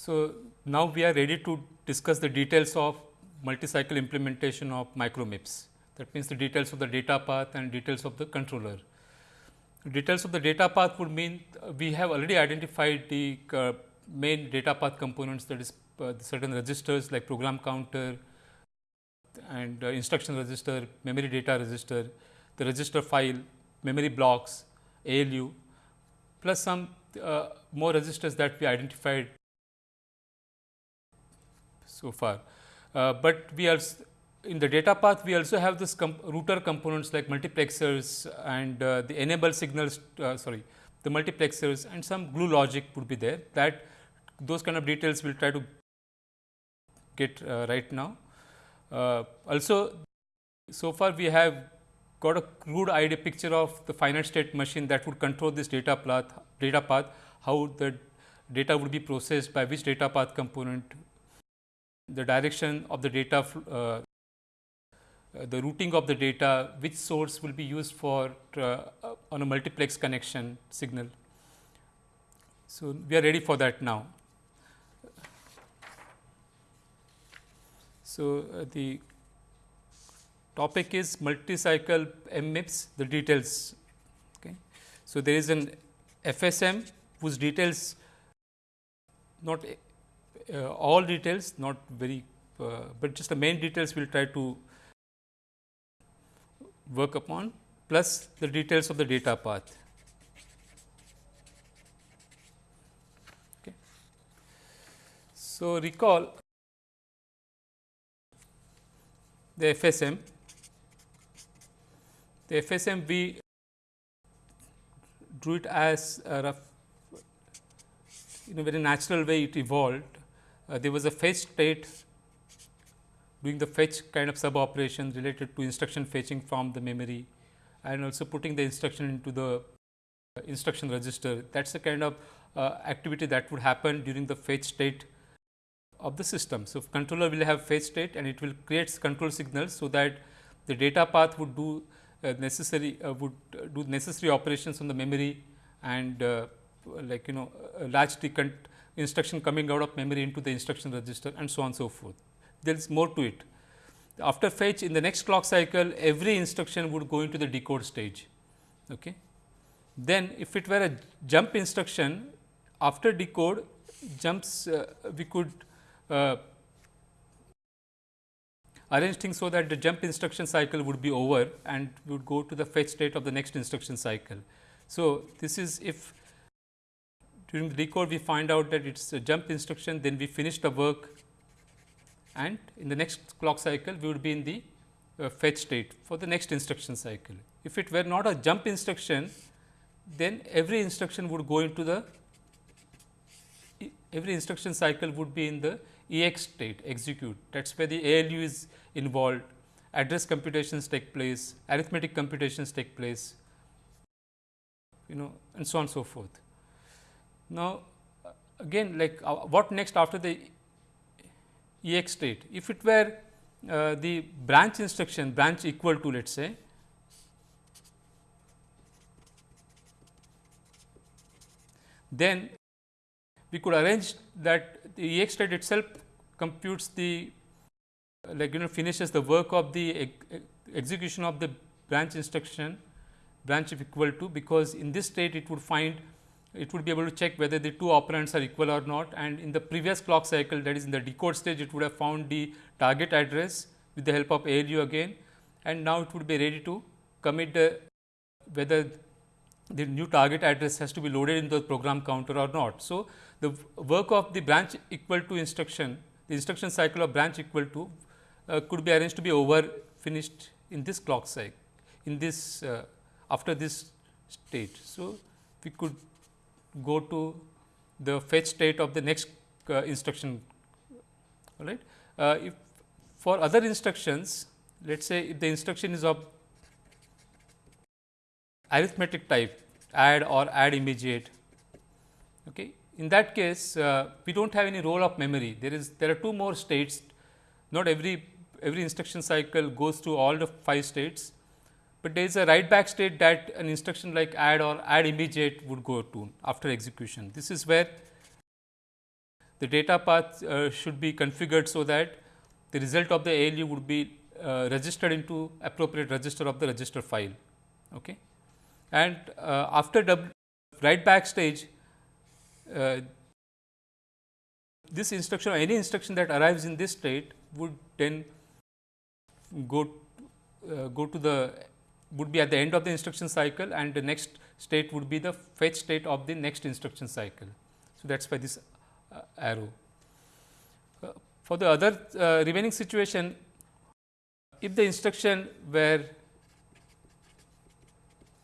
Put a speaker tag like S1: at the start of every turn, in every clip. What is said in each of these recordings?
S1: So, now we are ready to discuss the details of multi-cycle implementation of micro MIPS. That means, the details of the data path and details of the controller. Details of the data path would mean uh, we have already identified the uh, main data path components that is uh, certain registers like program counter and uh, instruction register, memory data register, the register file, memory blocks, ALU plus some uh, more registers that we identified so far. Uh, but we are in the data path we also have this comp router components like multiplexers and uh, the enable signals uh, sorry the multiplexers and some glue logic would be there that those kind of details we will try to get uh, right now. Uh, also so far we have got a crude idea picture of the finite state machine that would control this data path data path how the data would be processed by which data path component the direction of the data uh, uh, the routing of the data, which source will be used for uh, on a multiplex connection signal. So, we are ready for that now. So, uh, the topic is multi-cycle MMIPS, the details. Okay. So, there is an FSM whose details not uh, all details not very, uh, but just the main details we will try to work upon plus the details of the data path. Okay. So, recall the FSM, the FSM we drew it as a rough in a very natural way it evolved. Uh, there was a fetch state doing the fetch kind of sub operation related to instruction fetching from the memory and also putting the instruction into the uh, instruction register. That is the kind of uh, activity that would happen during the fetch state of the system. So, controller will have fetch state and it will create control signals. So, that the data path would do uh, necessary uh, would do necessary operations on the memory and uh, like you know latch the instruction coming out of memory into the instruction register and so on and so forth there is more to it. After fetch in the next clock cycle every instruction would go into the decode stage. Okay. Then if it were a jump instruction after decode jumps uh, we could uh, arrange things so that the jump instruction cycle would be over and would go to the fetch state of the next instruction cycle. So, this is if during the decode we find out that it is a jump instruction then we finish the work and in the next clock cycle we would be in the uh, fetch state for the next instruction cycle. If it were not a jump instruction, then every instruction would go into the every instruction cycle would be in the EX state execute that is where the ALU is involved, address computations take place, arithmetic computations take place you know and so on so forth. Now, again like uh, what next after the EX state. If it were uh, the branch instruction branch equal to let us say then we could arrange that the EX state itself computes the like you know finishes the work of the execution of the branch instruction branch if equal to because in this state it would find it would be able to check whether the two operands are equal or not and in the previous clock cycle that is in the decode stage it would have found the target address with the help of ALU again and now it would be ready to commit the whether the new target address has to be loaded in the program counter or not. So, the work of the branch equal to instruction the instruction cycle of branch equal to uh, could be arranged to be over finished in this clock cycle in this uh, after this state. So, we could go to the fetch state of the next uh, instruction all right. Uh, if for other instructions let us say if the instruction is of arithmetic type add or add immediate okay. in that case uh, we do not have any role of memory there is there are two more states not every every instruction cycle goes through all the 5 states but there is a write back state that an instruction like add or add immediate would go to after execution. This is where the data path uh, should be configured so that the result of the ALU would be uh, registered into appropriate register of the register file. Okay. And uh, after write back stage, uh, this instruction or any instruction that arrives in this state would then go uh, go to the would be at the end of the instruction cycle and the next state would be the fetch state of the next instruction cycle. So, that is why this uh, arrow. Uh, for the other uh, remaining situation, if the instruction were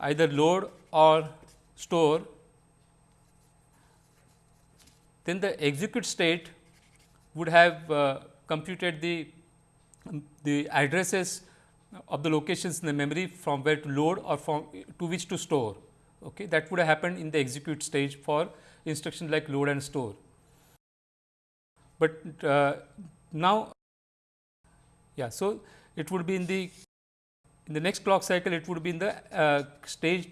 S1: either load or store, then the execute state would have uh, computed the the addresses of the locations in the memory from where to load or from to which to store. Okay. That would have happened in the execute stage for instructions like load and store. But uh, now, yeah, so it would be in the in the next clock cycle it would be in the uh, stage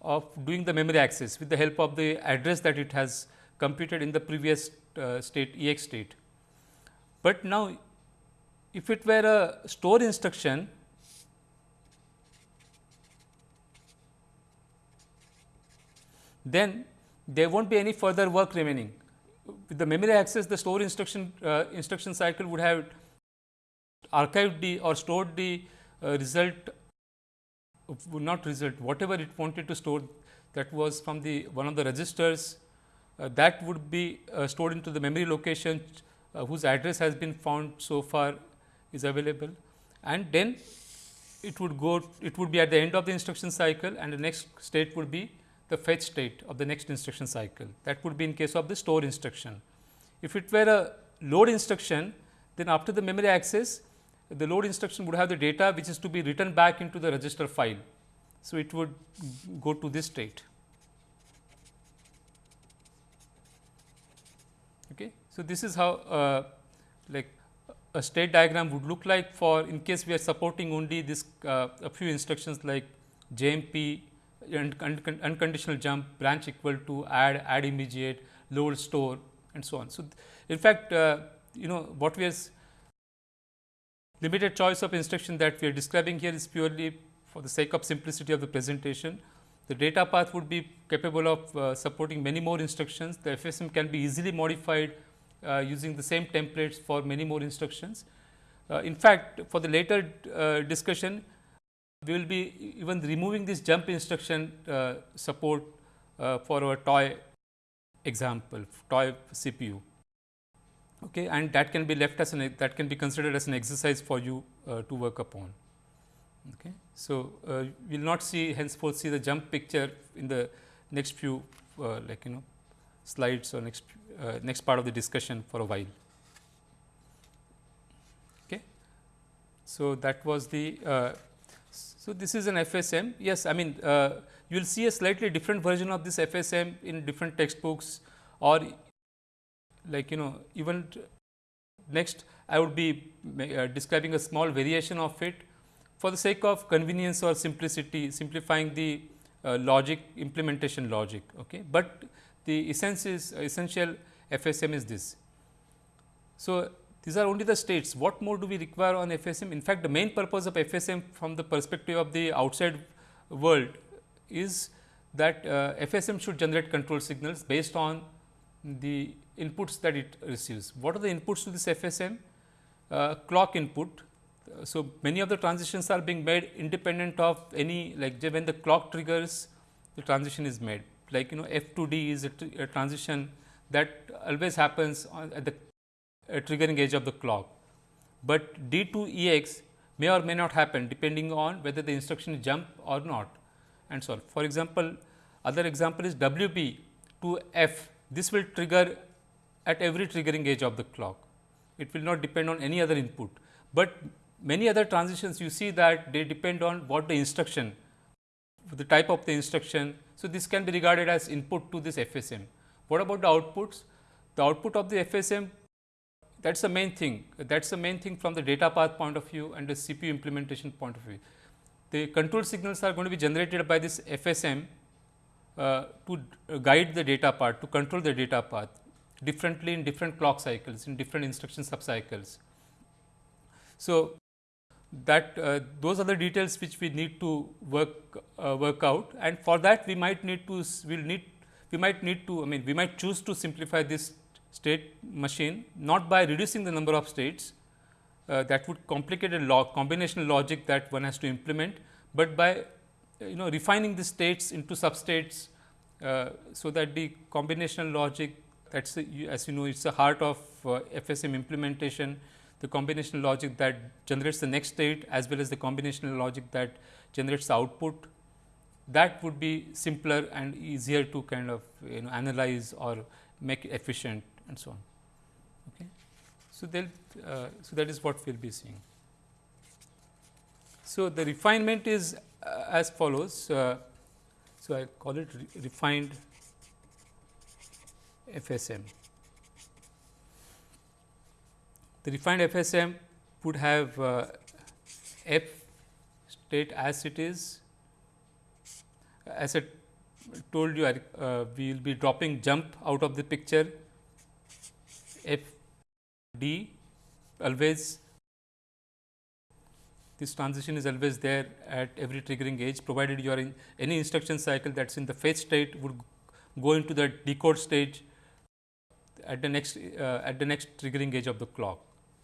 S1: of doing the memory access with the help of the address that it has computed in the previous uh, state ex state. But now, if it were a store instruction, then there will not be any further work remaining. With the memory access, the store instruction uh, instruction cycle would have archived the or stored the uh, result, not result, whatever it wanted to store that was from the one of the registers uh, that would be uh, stored into the memory location uh, whose address has been found so far is available and then it would go it would be at the end of the instruction cycle and the next state would be the fetch state of the next instruction cycle. That would be in case of the store instruction. If it were a load instruction, then after the memory access, the load instruction would have the data which is to be written back into the register file. So, it would go to this state. Okay. So, this is how uh, like a state diagram would look like for in case we are supporting only this uh, a few instructions like JMP unconditional jump, branch equal to add, add immediate, load, store and so on. So, in fact, uh, you know what we are limited choice of instruction that we are describing here is purely for the sake of simplicity of the presentation. The data path would be capable of uh, supporting many more instructions. The FSM can be easily modified uh, using the same templates for many more instructions. Uh, in fact, for the later uh, discussion, we will be even removing this jump instruction uh, support uh, for our toy example, toy CPU. Okay, and that can be left as an that can be considered as an exercise for you uh, to work upon. Okay. So, uh, we will not see henceforth see the jump picture in the next few uh, like you know slides or next uh, next part of the discussion for a while. So, that was the so, this is an FSM. Yes, I mean uh, you will see a slightly different version of this FSM in different textbooks or like you know even next I would be uh, describing a small variation of it for the sake of convenience or simplicity simplifying the uh, logic implementation logic. Okay. But the essence is essential FSM is this. So, these are only the states. What more do we require on FSM? In fact, the main purpose of FSM from the perspective of the outside world is that uh, FSM should generate control signals based on the inputs that it receives. What are the inputs to this FSM? Uh, clock input. So, many of the transitions are being made independent of any like when the clock triggers the transition is made like you know F to D is a, a transition that always happens at the Uh, triggering edge of the clock, but D to E x may or may not happen depending on whether the instruction jump or not and so on. For example, other example is W b to F this will trigger at every triggering edge of the clock. It will not depend on any other input, but many other transitions you see that they depend on what the instruction the type of the instruction. So, this can be regarded as input to this FSM. What about the outputs? The output of the FSM that is the main thing. That is the main thing from the data path point of view and the CPU implementation point of view. The control signals are going to be generated by this FSM uh, to guide the data path, to control the data path. differently in different clock cycles in different instruction subcycles. So, that uh, those are the details which we need to work uh, work out and for that we might need to we will need we might need to I mean we might choose to simplify this state machine not by reducing the number of states uh, that would complicate a log combinational logic that one has to implement, but by you know refining the states into substates uh, so that the combinational logic that is as you know it is the heart of uh, FSM implementation the combinational logic that generates the next state as well as the combinational logic that generates the output that would be simpler and easier to kind of you know analyze or make efficient and so on. Okay. So, uh, so that is what we will be seeing. So, the refinement is uh, as follows. Uh, so, I call it re refined FSM. The refined FSM would have uh, F state as it is. As I told you, uh, we will be dropping jump out of the picture F D always this transition is always there at every triggering age provided you are in any instruction cycle that is in the fetch state would go into the decode stage at the next uh, at the next triggering age of the clock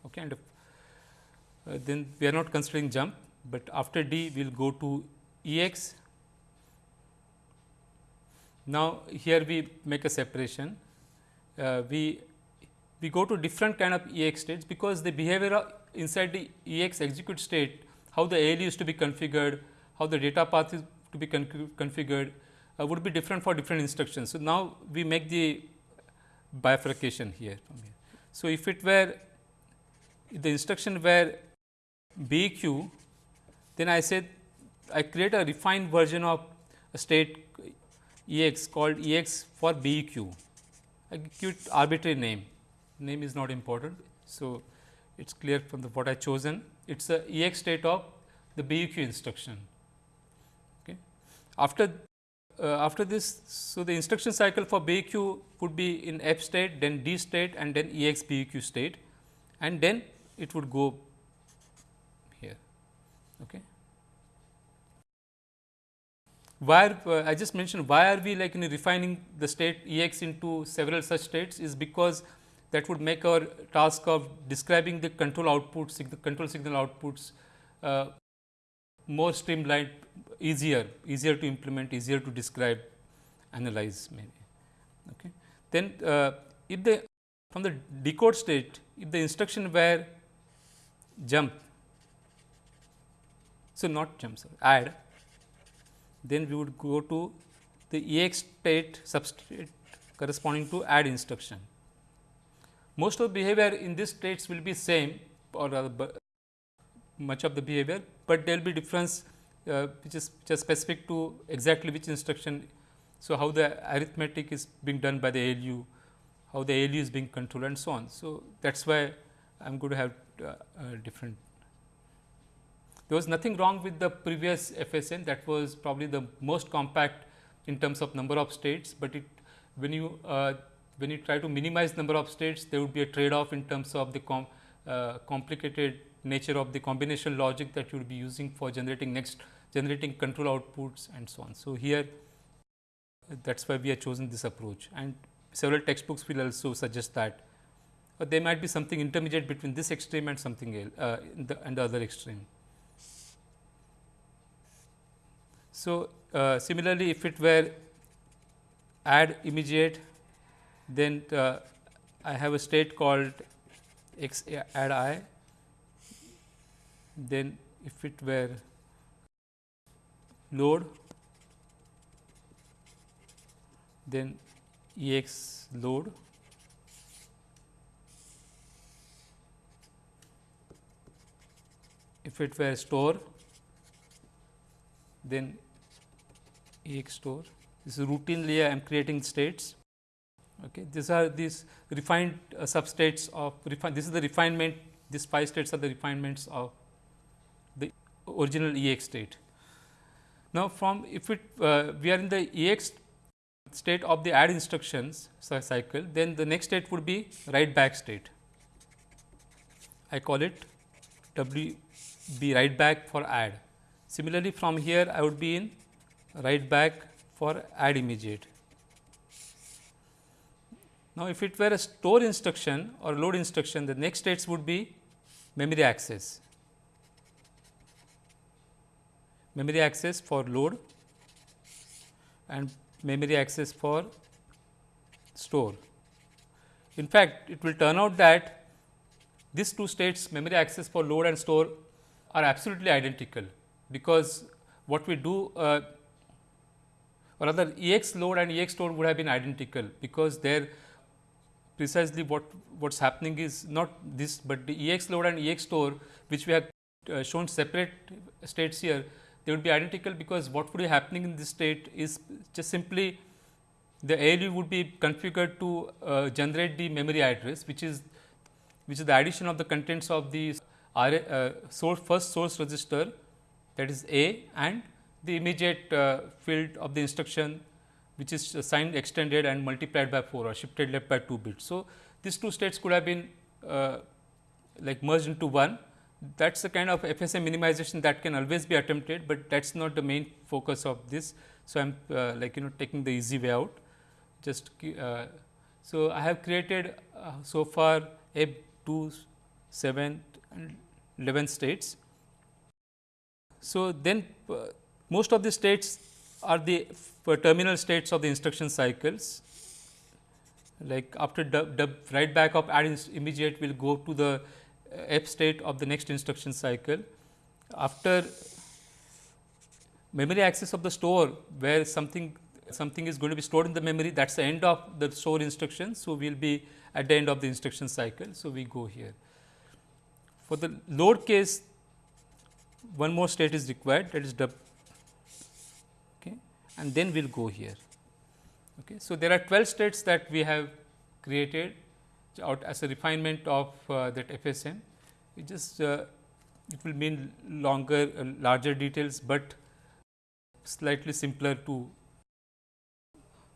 S1: okay and uh, then we are not considering jump, but after D we will go to E x. Now, here we make a separation uh, we we go to different kind of E x states because the behavior inside the E x execute state how the ALU is to be configured, how the data path is to be configured uh, would be different for different instructions. So, now we make the bifurcation here. So, if it were the instruction were BEQ, then I said I create a refined version of a state E x called E x for BEQ. I give it arbitrary name, name is not important. So, it is clear from the what I chosen, it is a E x state of the BEQ instruction. Okay. After uh, after this, so the instruction cycle for BEQ would be in F state, then D state and then E x BEQ state and then it would go here. Okay. Why uh, I just mentioned why are we like in refining the state E x into several such states is because that would make our task of describing the control outputs, the control signal outputs uh, more streamlined, easier, easier to implement, easier to describe, analyze maybe. Okay. Then uh, if the from the decode state, if the instruction were jump. So, not jump sorry, add then we would go to the EX state substate corresponding to add instruction. Most of the behavior in these states will be same or rather much of the behavior, but there will be difference uh, which is just specific to exactly which instruction. So, how the arithmetic is being done by the ALU, how the ALU is being controlled and so on. So, that is why I am going to have uh, uh, different. There was nothing wrong with the previous FSM that was probably the most compact in terms of number of states, but it when you uh, when you try to minimize number of states there would be a trade off in terms of the com, uh, complicated nature of the combination logic that you would be using for generating next generating control outputs and so on. So, here that is why we have chosen this approach and several textbooks will also suggest that but there might be something intermediate between this extreme and something else uh, the, and the other extreme. So, uh, similarly, if it were add immediate, then uh, I have a state called x add i, then if it were load, then E x load if it were store then EX store. This is routinely I am creating states. Okay. These are these refined uh, substates of refine. This is the refinement. These five states are the refinements of the original EX state. Now, from if it uh, we are in the EX state of the add instructions cycle, then the next state would be write back state. I call it W B write back for add. Similarly, from here I would be in write back for add immediate. Now, if it were a store instruction or load instruction, the next states would be memory access. Memory access for load and memory access for store. In fact, it will turn out that these two states memory access for load and store are absolutely identical, because what we do uh, or rather EX load and EX store would have been identical, because there precisely what what is happening is not this, but the EX load and EX store which we have uh, shown separate states here they would be identical because what would be happening in this state is just simply the ALU would be configured to uh, generate the memory address which is which is the addition of the contents of the uh, source first source register that is A and the immediate uh, field of the instruction which is signed extended and multiplied by 4 or shifted left by 2 bits. So, these two states could have been uh, like merged into one that is the kind of FSM minimization that can always be attempted, but that is not the main focus of this. So, I am uh, like you know taking the easy way out just uh, so I have created uh, so far a 2 7 and 11 states. So, then uh, most of the states are the terminal states of the instruction cycles like after the write back of add immediate will go to the uh, f state of the next instruction cycle. After memory access of the store where something something is going to be stored in the memory that is the end of the store instruction. So, we will be at the end of the instruction cycle. So, we go here. For the load case one more state is required that is and then we will go here. Okay. So, there are 12 states that we have created out as a refinement of uh, that FSM. It just uh, it will mean longer, uh, larger details, but slightly simpler to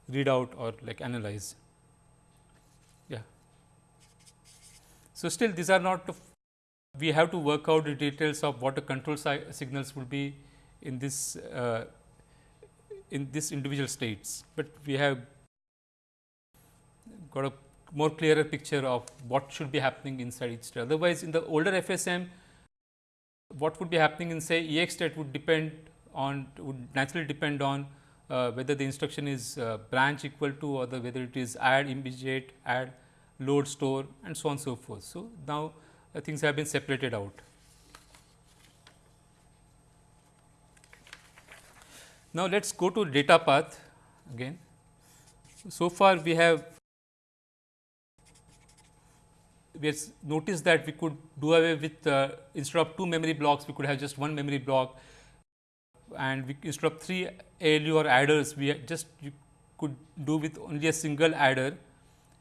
S1: read out or like analyze. Yeah. So, still these are not we have to work out the details of what the control signals will be in this uh, in this individual states, but we have got a more clearer picture of what should be happening inside each state. Otherwise, in the older FSM, what would be happening in say EX state would depend on would naturally depend on uh, whether the instruction is uh, branch equal to or the whether it is add immediate, add load store and so on so forth. So, now uh, things have been separated out. Now, let us go to data path again. So far, we have we have noticed that we could do away with uh, instead of two memory blocks, we could have just one memory block and we, instead of three ALU or adders, we just could do with only a single adder,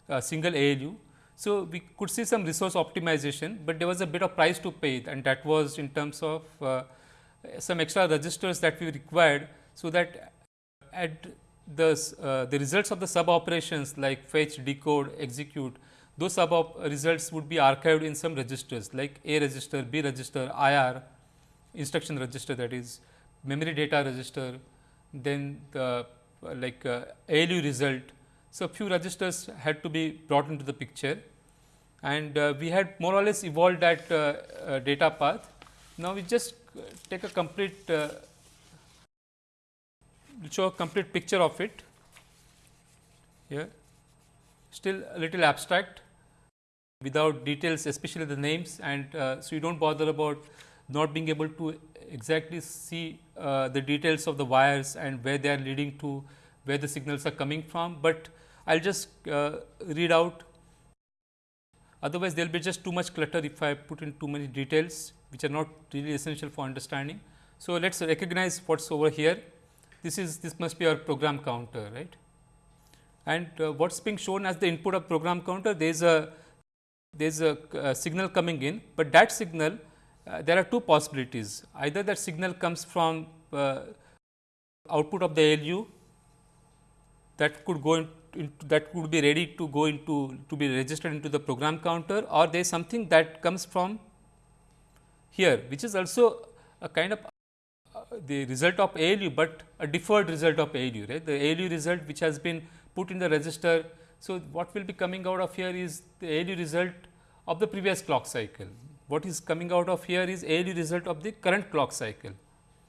S1: a single ALU. So, we could see some resource optimization, but there was a bit of price to pay and that was in terms of uh, some extra registers that we required. So, that at the, uh, the results of the sub operations like fetch, decode, execute, those sub results would be archived in some registers like A register, B register, IR, instruction register that is memory data register, then the like uh, ALU result. So, few registers had to be brought into the picture and uh, we had more or less evolved that uh, uh data path. Now, we just take a complete uh, show a complete picture of it. Here. Still a little abstract without details especially the names and uh, so you do not bother about not being able to exactly see uh, the details of the wires and where they are leading to where the signals are coming from, but I will just uh, read out. Otherwise there will be just too much clutter if I put in too many details which are not really essential for understanding. So, let us recognize what is over here this is this must be our program counter right? And uh, what is being shown as the input of program counter there is a there is a, a, signal coming in, but that signal uh, there are two possibilities. Either that signal comes from uh, output of the ALU that could go in, into that could be ready to go into to be registered into the program counter or there is something that comes from here which is also a kind of uh, the result of ALU, but a deferred result of ALU right the ALU result which has been put in the register. So, what will be coming out of here is the ALU result of the previous clock cycle. What is coming out of here is ALU result of the current clock cycle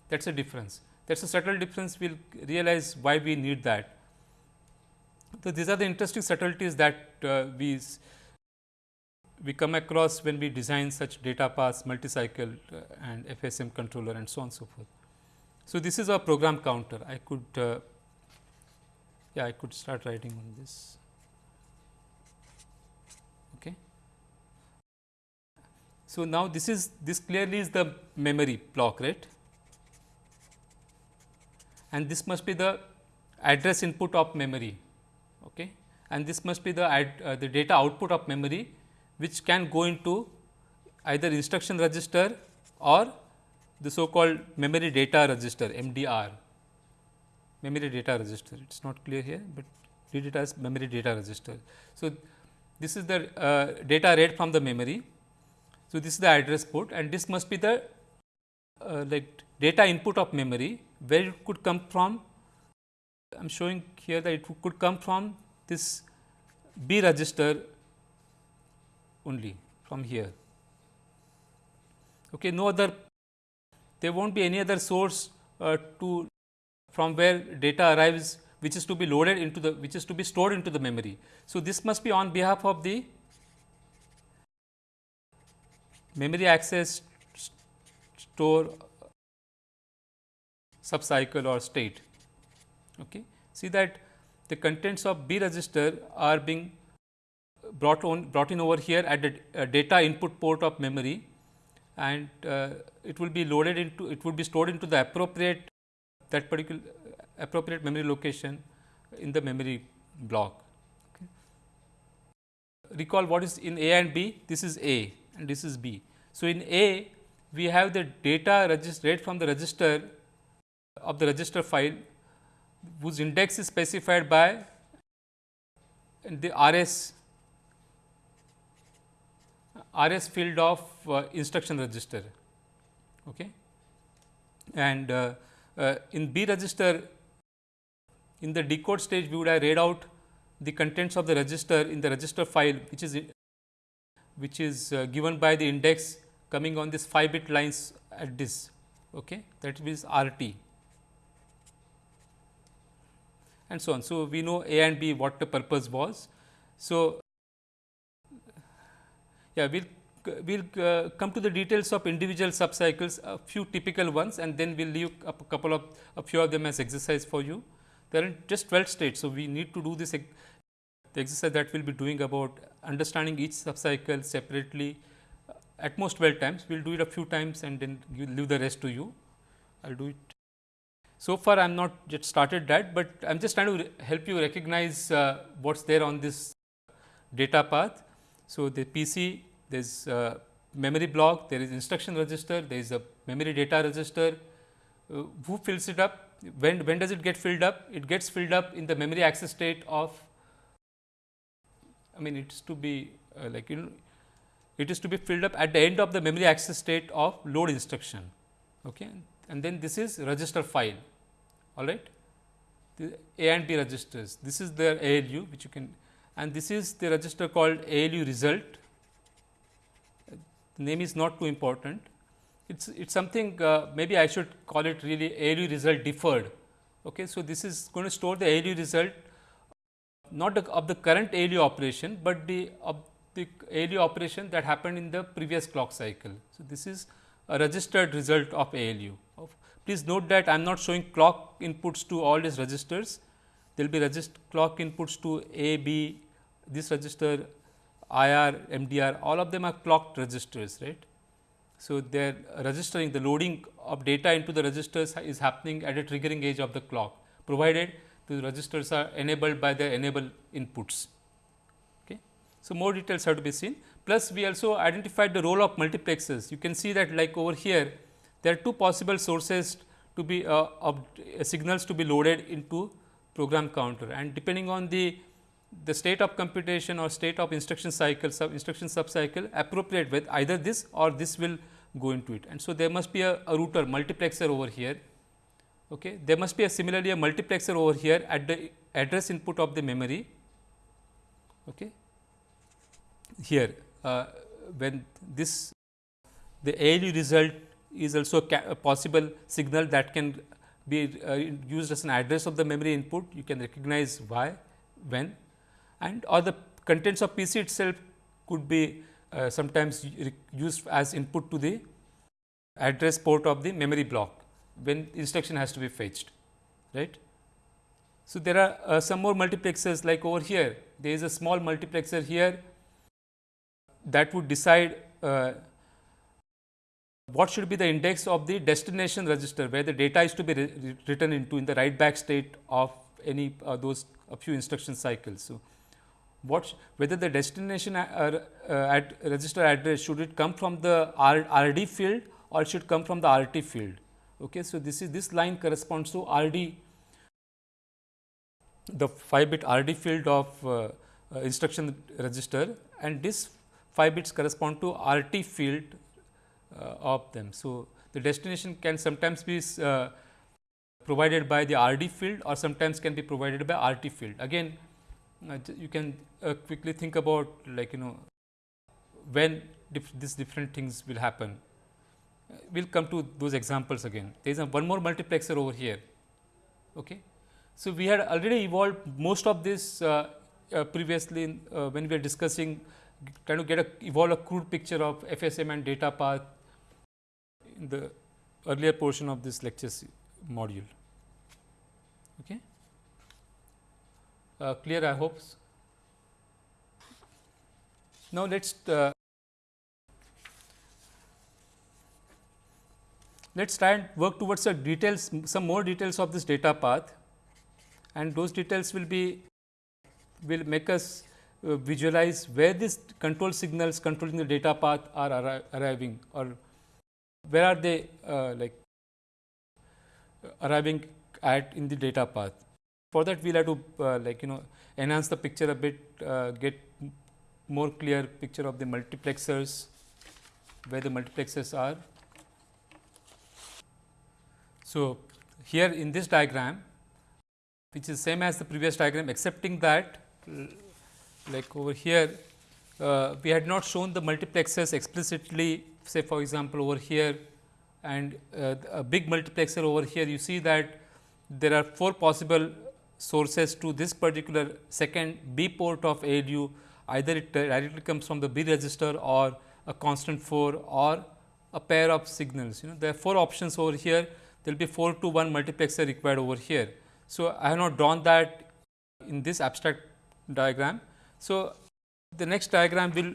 S1: that is a difference that is a subtle difference we will realize why we need that. So, these are the interesting subtleties that uh, we we come across when we design such data paths, multi-cycle uh, and FSM controller and so on and so forth. So, this is our program counter. I could, uh, yeah, I could start writing on this. Okay. So, now this is this clearly is the memory block, right? And this must be the address input of memory, okay? And this must be the ad, uh, the data output of memory which can go into either instruction register or the so called memory data register MDR, memory data register. It is not clear here, but read it as memory data register. So, this is the uh, data read from the memory. So, this is the address port and this must be the uh, like data input of memory where it could come from. I am showing here that it could come from this B register only from here. Okay, no other there will not be any other source uh, to from where data arrives which is to be loaded into the which is to be stored into the memory. So, this must be on behalf of the memory access store subcycle or state. Okay. See that the contents of B register are being brought on brought in over here at the uh, data input port of memory and uh, it will be loaded into it would be stored into the appropriate that particular appropriate memory location in the memory block. Okay. Recall what is in A and B this is A and this is B. So, in A we have the data register read from the register of the register file whose index is specified by the RS RS field of uh, instruction register. Okay. And uh, uh, in B register, in the decode stage, we would have read out the contents of the register in the register file, which is which is uh, given by the index coming on this 5 bit lines at this. Okay. That means RT and so on. So, we know A and B what the purpose was. So, yeah, we will we'll, uh, come to the details of individual subcycles, a few typical ones and then we will leave a couple of a few of them as exercise for you. There are just 12 states. So, we need to do this the exercise that we will be doing about understanding each subcycle separately uh, at most 12 times. We will do it a few times and then leave the rest to you. I will do it. So far, I am not yet started that, but I am just trying to help you recognize uh, what is there on this data path. So, the PC there is a memory block, there is instruction register, there is a memory data register. Uh, who fills it up? When, when does it get filled up? It gets filled up in the memory access state of, I mean it is to be uh, like you know, it is to be filled up at the end of the memory access state of load instruction. Okay. And then this is register file, all right. The A and B registers, this is the ALU which you can and this is the register called ALU result. The name is not too important. It's it's something uh, maybe I should call it really ALU result deferred. Okay, so this is going to store the ALU result not the, of the current ALU operation, but the of the ALU operation that happened in the previous clock cycle. So, this is a registered result of ALU. Please note that I am not showing clock inputs to all these registers there will be clock inputs to A, B, this register, IR, MDR, all of them are clocked registers, right. So, they are registering the loading of data into the registers is happening at a triggering edge of the clock, provided the registers are enabled by the enable inputs. Okay. So, more details have to be seen. Plus, we also identified the role of multiplexers. You can see that like over here, there are two possible sources to be uh, of uh, signals to be loaded into program counter and depending on the the state of computation or state of instruction cycle sub instruction sub cycle appropriate with either this or this will go into it. And so, there must be a, a router multiplexer over here. Okay. There must be a similarly a multiplexer over here at the address input of the memory okay. here uh, when this the ALU result is also a possible signal that can be uh, used as an address of the memory input you can recognize why when and or the contents of PC itself could be uh, sometimes used as input to the address port of the memory block when instruction has to be fetched right. So, there are uh, some more multiplexers like over here there is a small multiplexer here that would decide uh, what should be the index of the destination register where the data is to be written into in the write back state of any uh, those a few instruction cycles. So, what whether the destination uh, uh, at register address should it come from the R, RD field or should come from the RT field. Okay. So, this is this line corresponds to RD the 5 bit RD field of uh, uh, instruction register and this 5 bits correspond to RT field uh, of them. So, the destination can sometimes be uh, provided by the RD field or sometimes can be provided by RT field. Again you can uh, quickly think about like you know when dif these different things will happen. Uh, we will come to those examples again. There is a one more multiplexer over here. Okay. So, we had already evolved most of this uh, uh, previously in, uh, when we were discussing trying to get a evolve a crude picture of FSM and data path in the earlier portion of this lecture module. Okay uh, clear I hope. Now, let us uh, let us try and work towards the details some more details of this data path and those details will be will make us uh, visualize where these control signals controlling the data path are arri arriving or where are they uh, like arriving at in the data path. For that, we will have to uh, like you know enhance the picture a bit, uh, get more clear picture of the multiplexers, where the multiplexers are. So, here in this diagram, which is same as the previous diagram, excepting that like over here, uh, we had not shown the multiplexers explicitly say for example, over here and uh, a big multiplexer over here you see that there are four possible sources to this particular second B port of ALU either it directly comes from the B register or a constant 4 or a pair of signals. You know there are 4 options over here there will be 4 to 1 multiplexer required over here. So, I have not drawn that in this abstract diagram. So, the next diagram will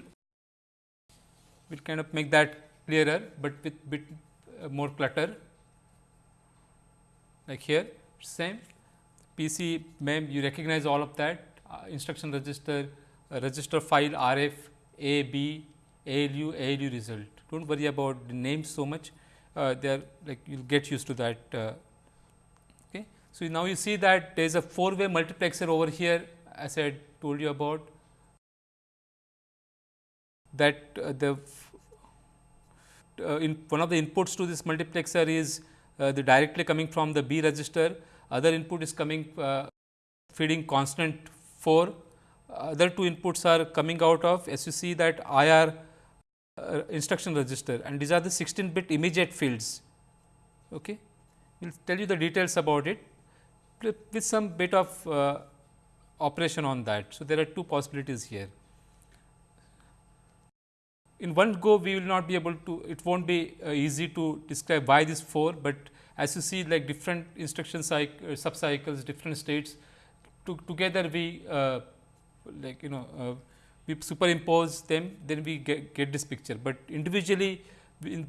S1: will kind of make that clearer, but with bit uh, more clutter like here same PC mem you recognize all of that uh, instruction register, uh, register file RF, A, B, ALU, ALU result. Do not worry about the names so much, uh, they are like you will get used to that. Uh, okay. So, now you see that there is a 4 way multiplexer over here as I told you about that uh, the uh, in one of the inputs to this multiplexer is the directly coming from the B register other input is coming uh, feeding constant 4, other two inputs are coming out of as you see that IR uh, instruction register and these are the 16 bit immediate fields. Okay. We will tell you the details about it with some bit of uh, operation on that. So, there are two possibilities here. In one go we will not be able to it will not be uh, easy to describe why this 4, but as you see like different instruction cycle, uh, sub cycles, different states to, together we uh, like you know uh, we superimpose them then we get, get this picture, but individually in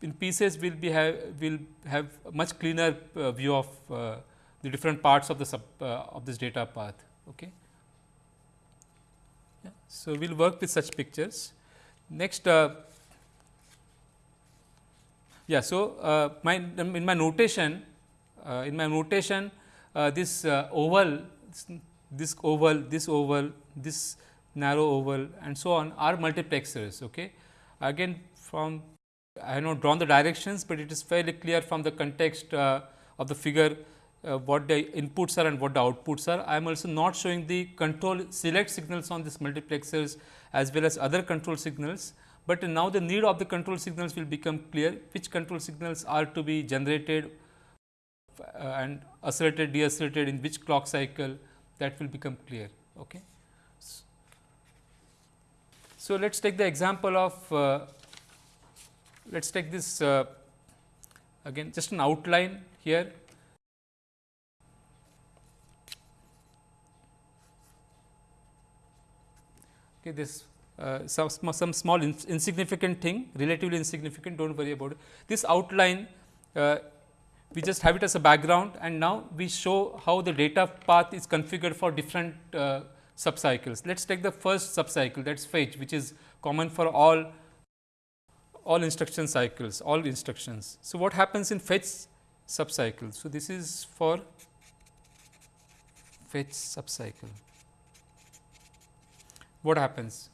S1: in pieces we will be have will have much cleaner uh, view of uh, the different parts of the sub uh, of this data path. Okay. Yeah. So, we will work with such pictures. Next yeah. So, uh, my in my notation uh, in my notation uh, this uh, oval, this oval, this oval, this narrow oval and so on are multiplexers. Okay. Again from I have not drawn the directions, but it is fairly clear from the context uh, of the figure uh, what the inputs are and what the outputs are. I am also not showing the control select signals on these multiplexers as well as other control signals, but now the need of the control signals will become clear which control signals are to be generated uh, and accelerated deaccelerated in which clock cycle that will become clear. Okay. So, let us take the example of uh, let us take this uh, again just an outline here. Okay, this uh, some, some small in, insignificant thing relatively insignificant do not worry about it. This outline uh, we just have it as a background and now we show how the data path is configured for different uh, subcycles. Let us take the first subcycle that is fetch which is common for all all instruction cycles, all instructions. So, what happens in fetch subcycle? So, this is for fetch subcycle. What happens?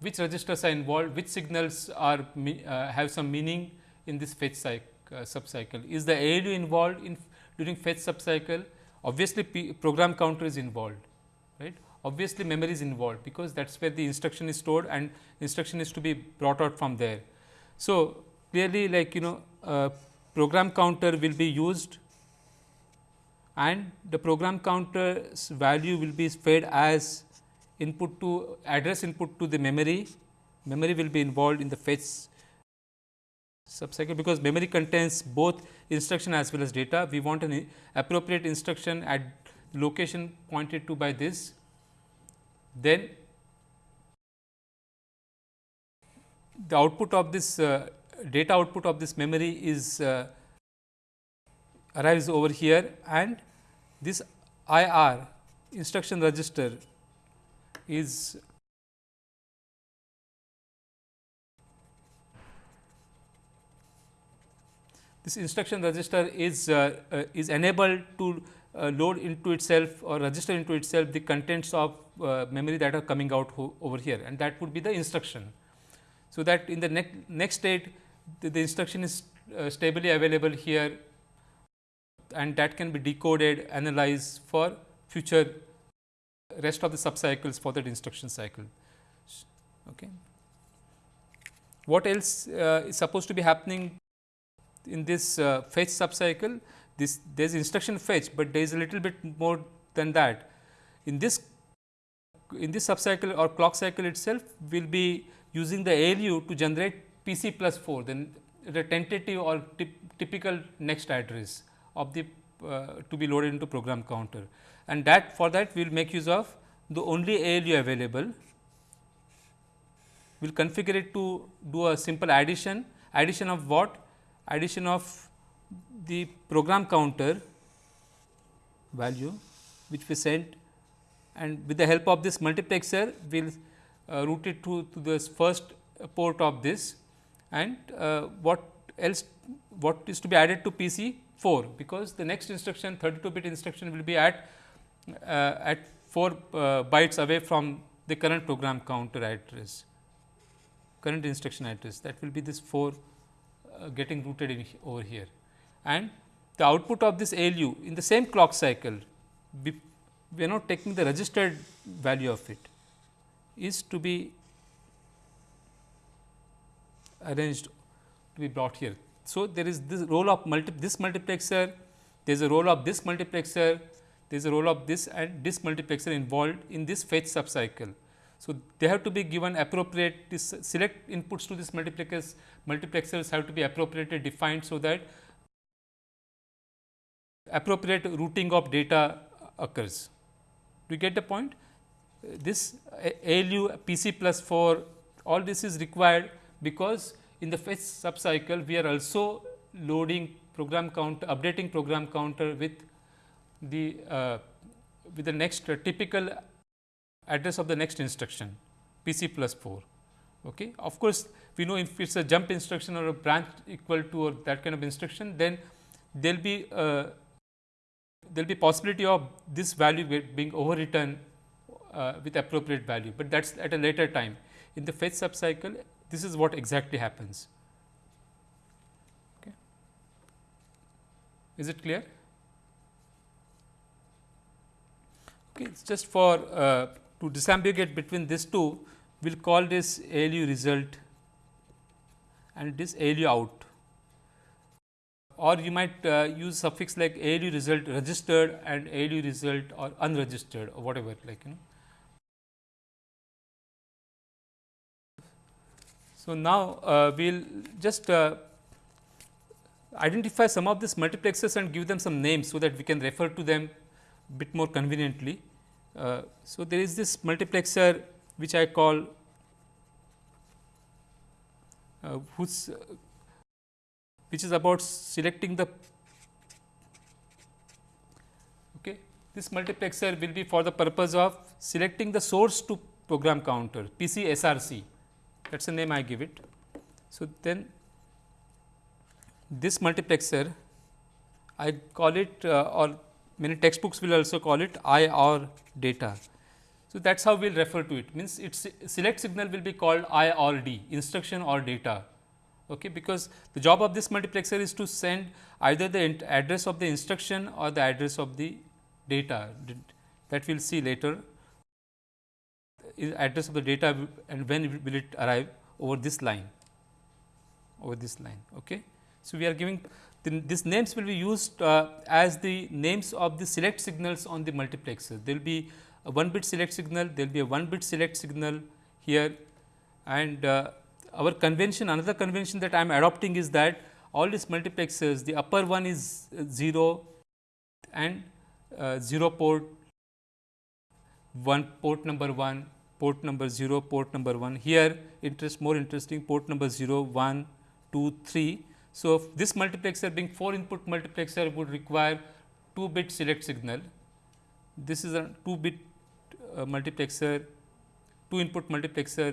S1: Which registers are involved? Which signals are uh, have some meaning in this fetch cycle, uh, subcycle? Is the ALU involved in during fetch subcycle? Obviously, P program counter is involved, right? Obviously, memory is involved because that is where the instruction is stored and instruction is to be brought out from there. So, clearly like you know uh, program counter will be used and the program counter's value will be fed as input to address input to the memory. Memory will be involved in the fetch subcycle because memory contains both instruction as well as data. We want an appropriate instruction at location pointed to by this. Then the output of this uh, data output of this memory is uh, arrives over here and this IR instruction register is this instruction register is uh, uh, is enabled to uh, load into itself or register into itself the contents of uh, memory that are coming out over here and that would be the instruction. So, that in the next, next state the, the instruction is stably available here and that can be decoded analyzed for future rest of the subcycles for that instruction cycle. Okay. What else uh, is supposed to be happening in this uh, fetch subcycle? This there is instruction fetch, but there is a little bit more than that. In this in this subcycle or clock cycle itself we will be using the ALU to generate PC plus 4 then the tentative or typical next address of the uh, to be loaded into program counter and that for that we will make use of the only ALU available. We will configure it to do a simple addition, addition of what? Addition of the program counter value which we sent and with the help of this multiplexer we will uh, it to, to this first port of this and uh, what else what is to be added to PC 4 because the next instruction 32 bit instruction will be at at 4 uh, bytes away from the current program counter address current instruction address that will be this 4 uh, getting routed in over here and the output of this ALU in the same clock cycle we, we are not taking the registered value of it is to be arranged to be brought here. So, there is this role of multi this multiplexer, there is a role of this multiplexer, there is a role of this and this multiplexer involved in this fetch subcycle. So, they have to be given appropriate this select inputs to this multiplexers multiplexers have to be appropriately defined. So, that appropriate routing of data occurs. Do you get the point? this ALU PC plus 4 all this is required because in the fetch subcycle we are also loading program counter updating program counter with the uh, with the next uh, typical address of the next instruction PC plus 4. Okay. Of course, we know if it is a jump instruction or a branch equal to or that kind of instruction then there will be uh, there will be possibility of this value being overwritten uh, with appropriate value, but that is at a later time. In the fetch subcycle, this is what exactly happens. Okay. Is it clear? Okay, it's just for uh, to disambiguate between these two, we will call this ALU result and this ALU out or you might uh, use suffix like ALU result registered and ALU result or unregistered or whatever like you know. So, now uh, we will just uh, identify some of these multiplexers and give them some names, so that we can refer to them bit more conveniently. Uh, so, there is this multiplexer which I call uh, whose which is about selecting the okay this multiplexer will be for the purpose of selecting the source to program counter PC SRC that is the name I give it. So, then this multiplexer I call it uh, or many textbooks will also call it I or data. So, that is how we will refer to it means its select signal will be called I or D instruction or data okay, because the job of this multiplexer is to send either the address of the instruction or the address of the data that we will see later address of the data and when will it arrive over this line over this line. Okay. So, we are giving these names will be used uh, as the names of the select signals on the multiplexer. There will be a 1 bit select signal, there will be a 1 bit select signal here and uh, our convention another convention that I am adopting is that all these multiplexers the upper one is 0 and uh, 0 port 1 port number 1 port number 0 port number 1 here interest more interesting port number 0 1 2 3. So, this multiplexer being 4 input multiplexer would require 2 bit select signal this is a 2 bit uh, multiplexer 2 input multiplexer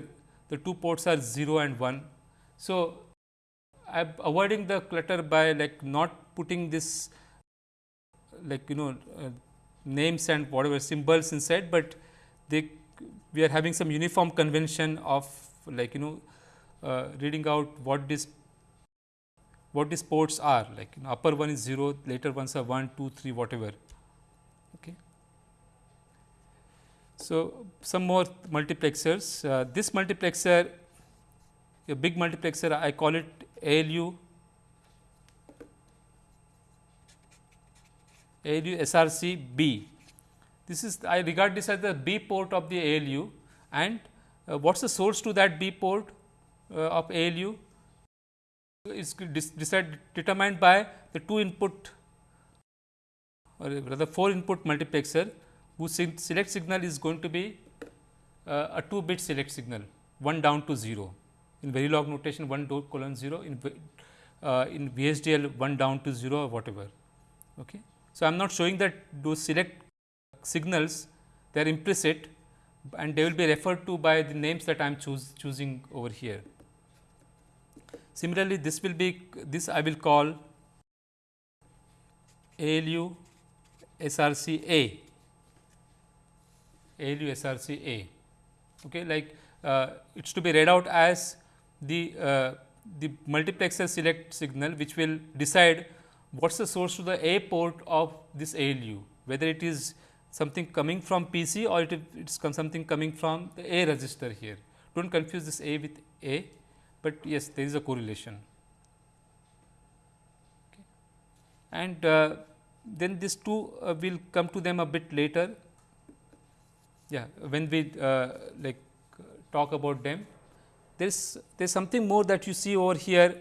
S1: the two ports are 0 and 1. So, I am avoiding the clutter by like not putting this like you know uh, names and whatever symbols inside, but they we are having some uniform convention of like you know uh, reading out what this what these ports are like you know, upper one is 0, later ones are 1, 2, 3 whatever. So, some more multiplexers. Uh, this multiplexer, a big multiplexer, I call it ALU, ALU SRC B. This is I regard this as the B port of the ALU and uh, what is the source to that B port uh, of ALU is decided determined by the two input or rather 4 input multiplexer whose select signal is going to be uh, a 2 bit select signal 1 down to 0 in Verilog notation 1 colon 0 in uh, in VHDL 1 down to 0 or whatever. Okay. So, I am not showing that those select signals they are implicit and they will be referred to by the names that I am choosing over here. Similarly, this will be this I will call ALU SRC A ALU SRC A. Okay, like uh, it is to be read out as the uh, the multiplexer select signal which will decide what is the source to the A port of this ALU, whether it is something coming from PC or it is something coming from the A register here. Do not confuse this A with A, but yes there is a correlation. Okay. And uh, then these two uh, will come to them a bit later yeah when we uh, like talk about them there is there is something more that you see over here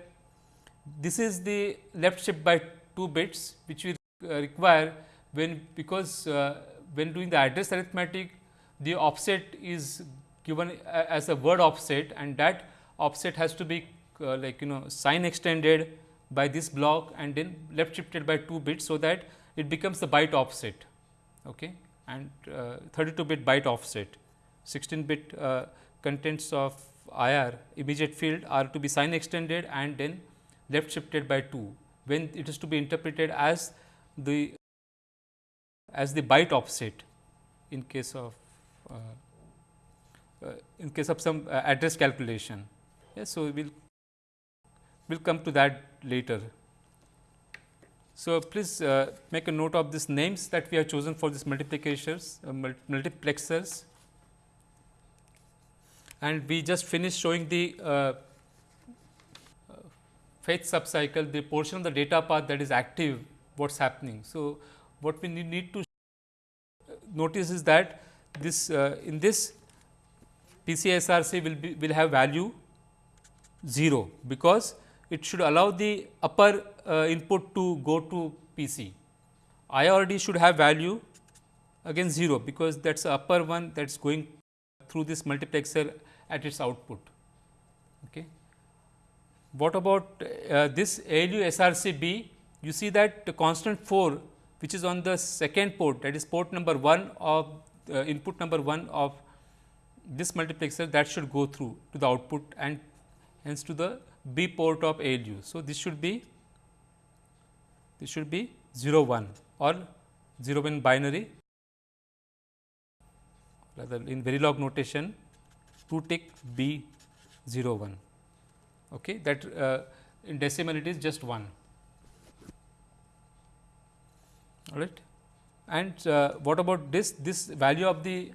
S1: this is the left shift by 2 bits which we uh, require when because uh, when doing the address arithmetic the offset is given as a word offset and that offset has to be uh, like you know sign extended by this block and then left shifted by 2 bits so that it becomes the byte offset okay and uh, 32 bit byte offset. 16 bit uh, contents of IR immediate field are to be sign extended and then left shifted by 2 when it is to be interpreted as the as the byte offset in case of uh, uh, in case of some uh, address calculation. Yes, so, we will will come to that later. So, please uh, make a note of these names that we have chosen for these multiplications uh, multiplexers and we just finished showing the uh, fetch subcycle the portion of the data path that is active what is happening. So, what we need to notice is that this uh, in this PCSRC will be will have value 0 because it should allow the upper uh, input to go to PC. IRD should have value again 0 because that is the upper one that is going through this multiplexer at its output. Okay. What about uh, this ALU SRC You see that the constant 4 which is on the second port that is port number 1 of uh, input number 1 of this multiplexer that should go through to the output and hence to the B port of ALU. So, this should be this should be 0 1 or 0 1 binary. Rather in Verilog notation 2 tick B 0 1 okay that uh, in decimal it is just 1 all right? And uh, what about this this value of the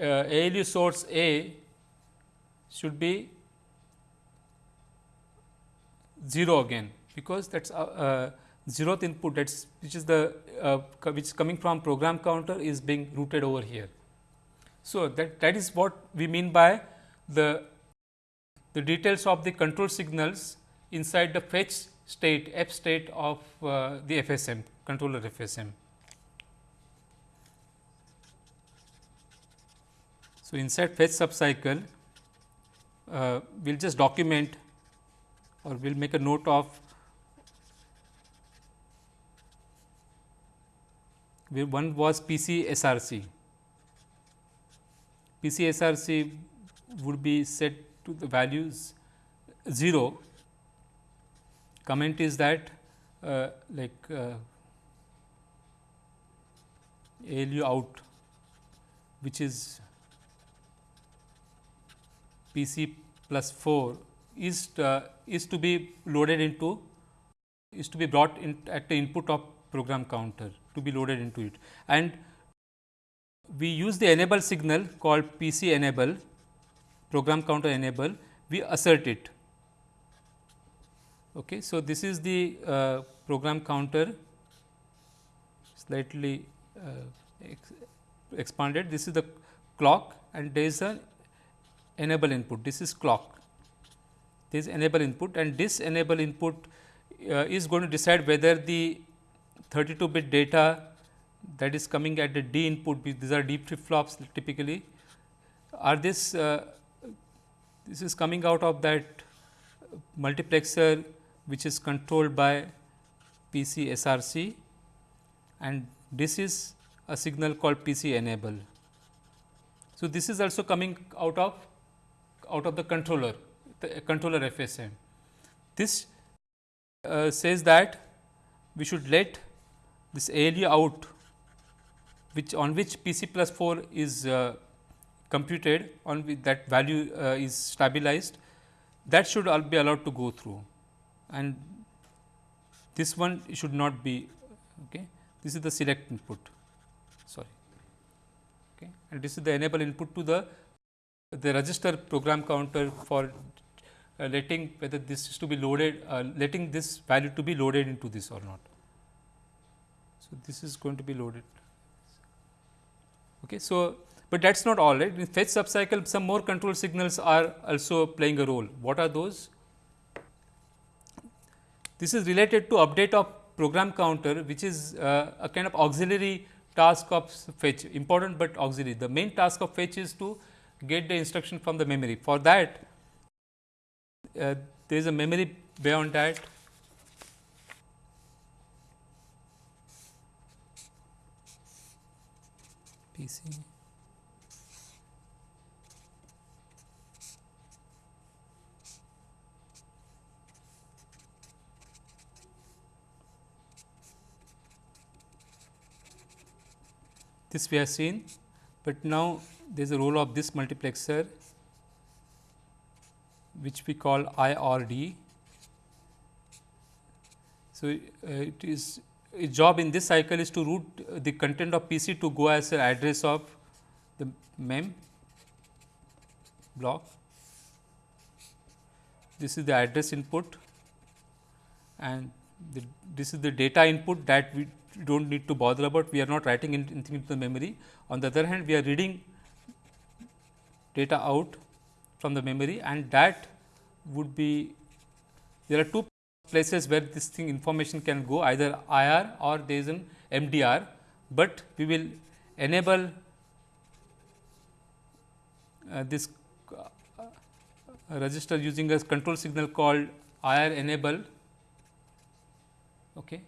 S1: uh, ALU source A should be 0 again because that is uh, uh, zeroth input that is which is the uh, which is coming from program counter is being routed over here. So, that that is what we mean by the the details of the control signals inside the fetch state f state of uh, the FSM controller FSM. So, inside fetch subcycle uh, we will just document or we will make a note of one was PC SRC. PC SRC would be set to the values 0. Comment is that uh, like uh, ALU out which is PC plus 4 is uh, is to be loaded into is to be brought in at the input of program counter to be loaded into it and we use the enable signal called PC enable program counter enable we assert it. Okay. So, this is the uh, program counter slightly uh, ex expanded this is the clock and there is an enable input this is clock this enable input and this enable input uh, is going to decide whether the 32 bit data that is coming at the D input these are D flip flops typically are this uh, this is coming out of that multiplexer which is controlled by PC SRC and this is a signal called PC enable. So, this is also coming out of out of the controller controller FSM. This uh, says that we should let this ALU out which on which PC plus 4 is uh, computed on that value uh, is stabilized that should all be allowed to go through. And this one should not be okay? This is the select input. Sorry. Okay? And this is the enable input to the the register program counter for letting whether this is to be loaded, uh, letting this value to be loaded into this or not. So, this is going to be loaded. Okay. So, but that is not all right. In fetch subcycle some more control signals are also playing a role. What are those? This is related to update of program counter which is uh, a kind of auxiliary task of fetch important, but auxiliary. The main task of fetch is to get the instruction from the memory. For that uh, there is a memory beyond that PC. this we have seen, but now there is a role of this multiplexer which we call IRD. So, uh, it is its job in this cycle is to route the content of PC to go as an address of the mem block. This is the address input and the, this is the data input that we do not need to bother about. We are not writing anything into the memory. On the other hand, we are reading data out from the memory and that would be there are two places where this thing information can go either IR or there is an MDR, but we will enable uh, this uh, register using a control signal called IR enable. Okay.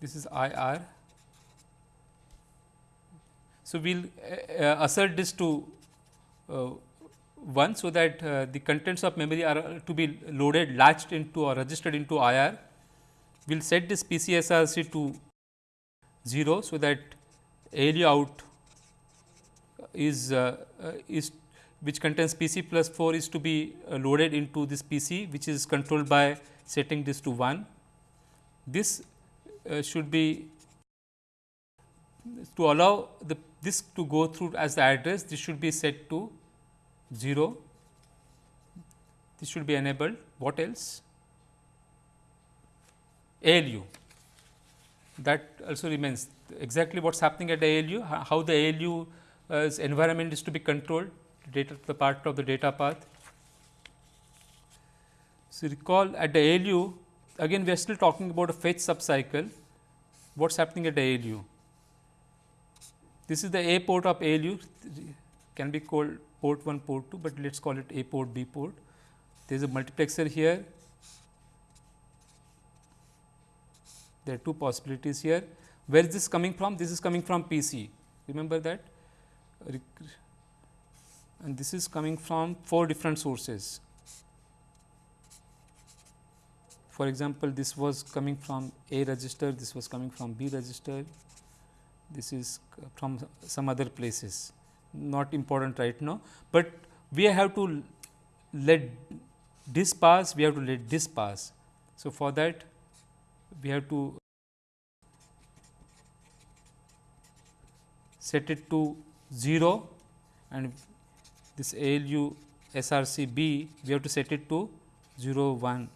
S1: This is IR. So, we will uh, uh, assert this to uh, 1 so that uh, the contents of memory are to be loaded latched into or registered into IR. We will set this PCSRC to 0 so that ALU out is uh, uh, is which contains PC plus 4 is to be uh, loaded into this PC which is controlled by setting this to 1. This uh, should be to allow the this to go through as the address this should be set to 0 this should be enabled. What else? ALU that also remains. Exactly what is happening at the ALU how the ALU uh, environment is to be controlled data the part of the data path. So, recall at the ALU again we are still talking about a fetch subcycle. What is happening at the ALU. This is the A port of ALU can be called port 1, port 2, but let us call it A port, B port. There is a multiplexer here. There are two possibilities here. Where is this coming from? This is coming from PC. Remember that? And this is coming from four different sources. For example, this was coming from A register, this was coming from B register, this is from some other places not important right now, but we have to let this pass, we have to let this pass. So, for that we have to set it to 0 and this ALU SRC B we have to set it to 0 1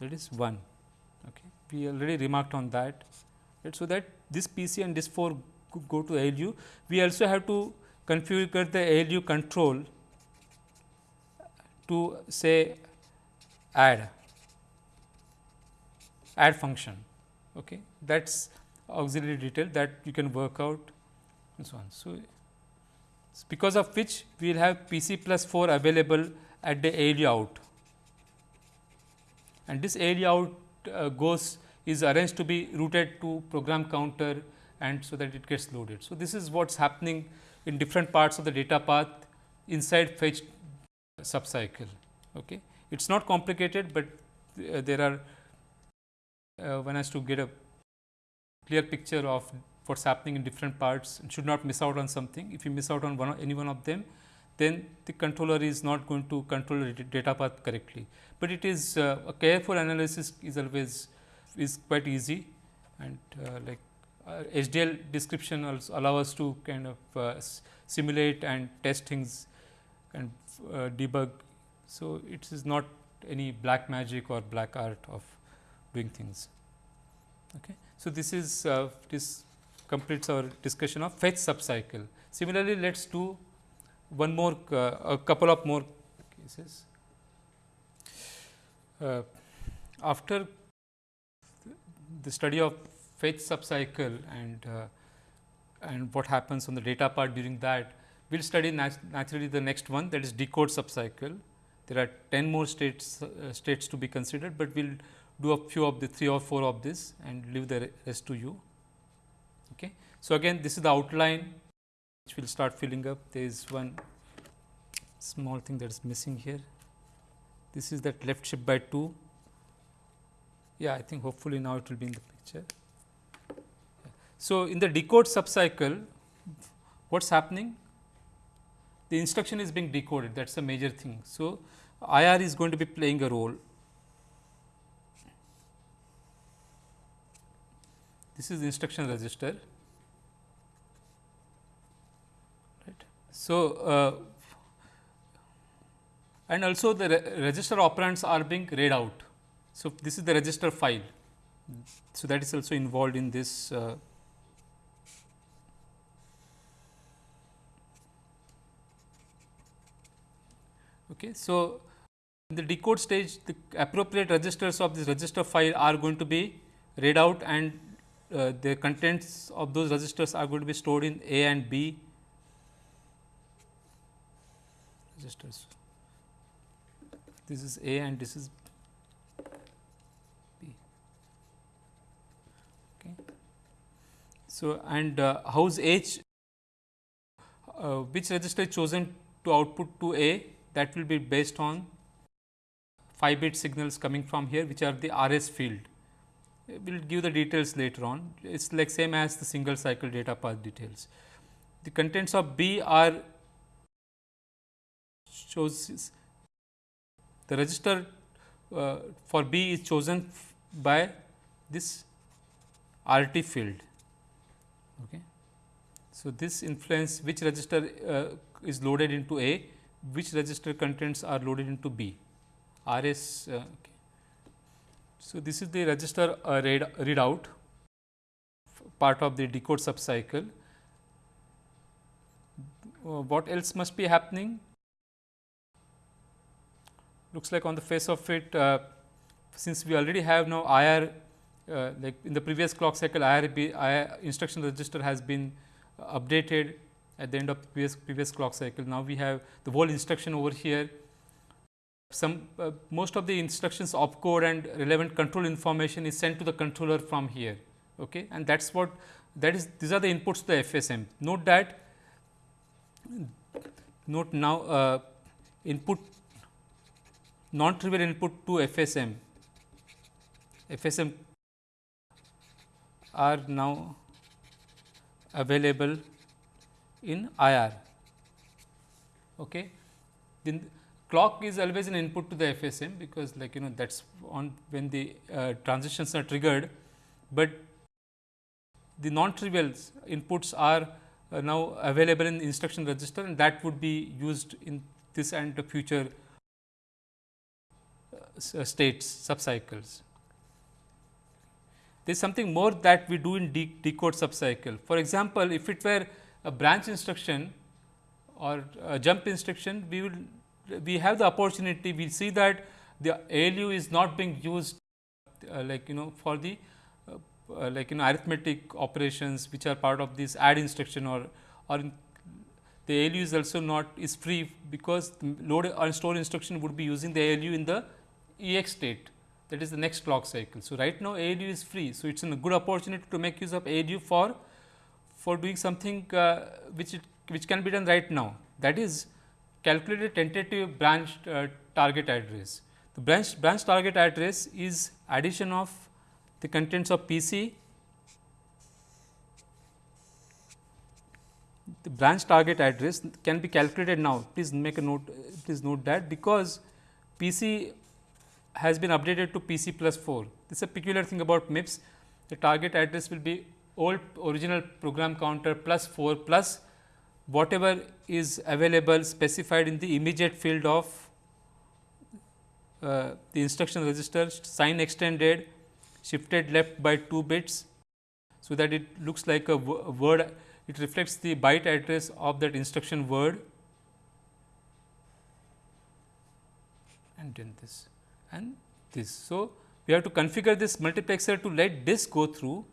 S1: that is 1. Okay. We already remarked on that. Right. So, that this PC and this 4 go to ALU. We also have to configure the ALU control to say add add function okay? That's auxiliary detail that you can work out and so on. So because of which we will have pc plus 4 available at the ALU out. And this ALU out uh, goes is arranged to be routed to program counter and so that it gets loaded. So this is what's happening in different parts of the data path inside fetch subcycle. Okay. It is not complicated, but uh, there are uh, one has to get a clear picture of what is happening in different parts and should not miss out on something. If you miss out on one any one of them, then the controller is not going to control the data path correctly. But it is uh, a careful analysis is always is quite easy and uh, like uh, HDL description also allow us to kind of uh, simulate and test things and uh, debug. So, it is not any black magic or black art of doing things. Okay. So, this is uh, this completes our discussion of fetch subcycle. Similarly, let us do one more uh, a couple of more cases. Uh, after the study of fetch subcycle and uh, and what happens on the data part during that. We will study nat naturally the next one that is decode subcycle. There are 10 more states uh, states to be considered, but we will do a few of the 3 or 4 of this and leave the rest to you. Okay. So, again this is the outline which we will start filling up. There is one small thing that is missing here. This is that left shift by 2. Yeah, I think hopefully now it will be in the picture. So, in the decode subcycle, what is happening? The instruction is being decoded that is a major thing. So, IR is going to be playing a role. This is the instruction register. Right. So, uh, and also the re register operands are being read out. So, this is the register file. So, that is also involved in this uh, Okay. So, in the decode stage the appropriate registers of this register file are going to be read out and uh, the contents of those registers are going to be stored in A and B registers. This is A and this is B. Okay. So, and uh, H, uh, which register is chosen to output to A that will be based on 5 bit signals coming from here which are the RS field. We will give the details later on. It is like same as the single cycle data path details. The contents of B are shows the register uh, for B is chosen by this RT field. Okay. So, this influence which register uh, is loaded into A which register contents are loaded into B. RS. Uh, okay. So, this is the register uh, read readout part of the decode subcycle. Uh, what else must be happening? Looks like on the face of it, uh, since we already have now IR, uh, like in the previous clock cycle, IRB IR instruction register has been updated at the end of previous, previous clock cycle. Now, we have the whole instruction over here. Some uh, most of the instructions opcode and relevant control information is sent to the controller from here okay? and that is what that is these are the inputs to the FSM. Note that note now uh, input non trivial input to FSM FSM are now available in IR. Okay. Then clock is always an input to the FSM because like you know that is on when the uh, transitions are triggered, but the non trivial inputs are uh, now available in instruction register and that would be used in this and the future uh, states subcycles. There is something more that we do in de decode subcycle. For example, if it were a branch instruction or a jump instruction, we will we have the opportunity we see that the ALU is not being used uh, like you know for the uh, uh, like you know arithmetic operations which are part of this add instruction or or the ALU is also not is free because load or store instruction would be using the ALU in the EX state that is the next clock cycle. So, right now ALU is free. So, it is a good opportunity to make use of ALU for for doing something uh, which it, which can be done right now. That is calculate a tentative branch uh, target address. The branch branch target address is addition of the contents of PC the branch target address can be calculated now. Please make a note please note that because PC has been updated to PC plus 4 this is a peculiar thing about MIPS the target address will be old original program counter plus 4 plus whatever is available specified in the immediate field of uh, the instruction register sign extended shifted left by 2 bits. So, that it looks like a word it reflects the byte address of that instruction word and then this and this. So, we have to configure this multiplexer to let this go through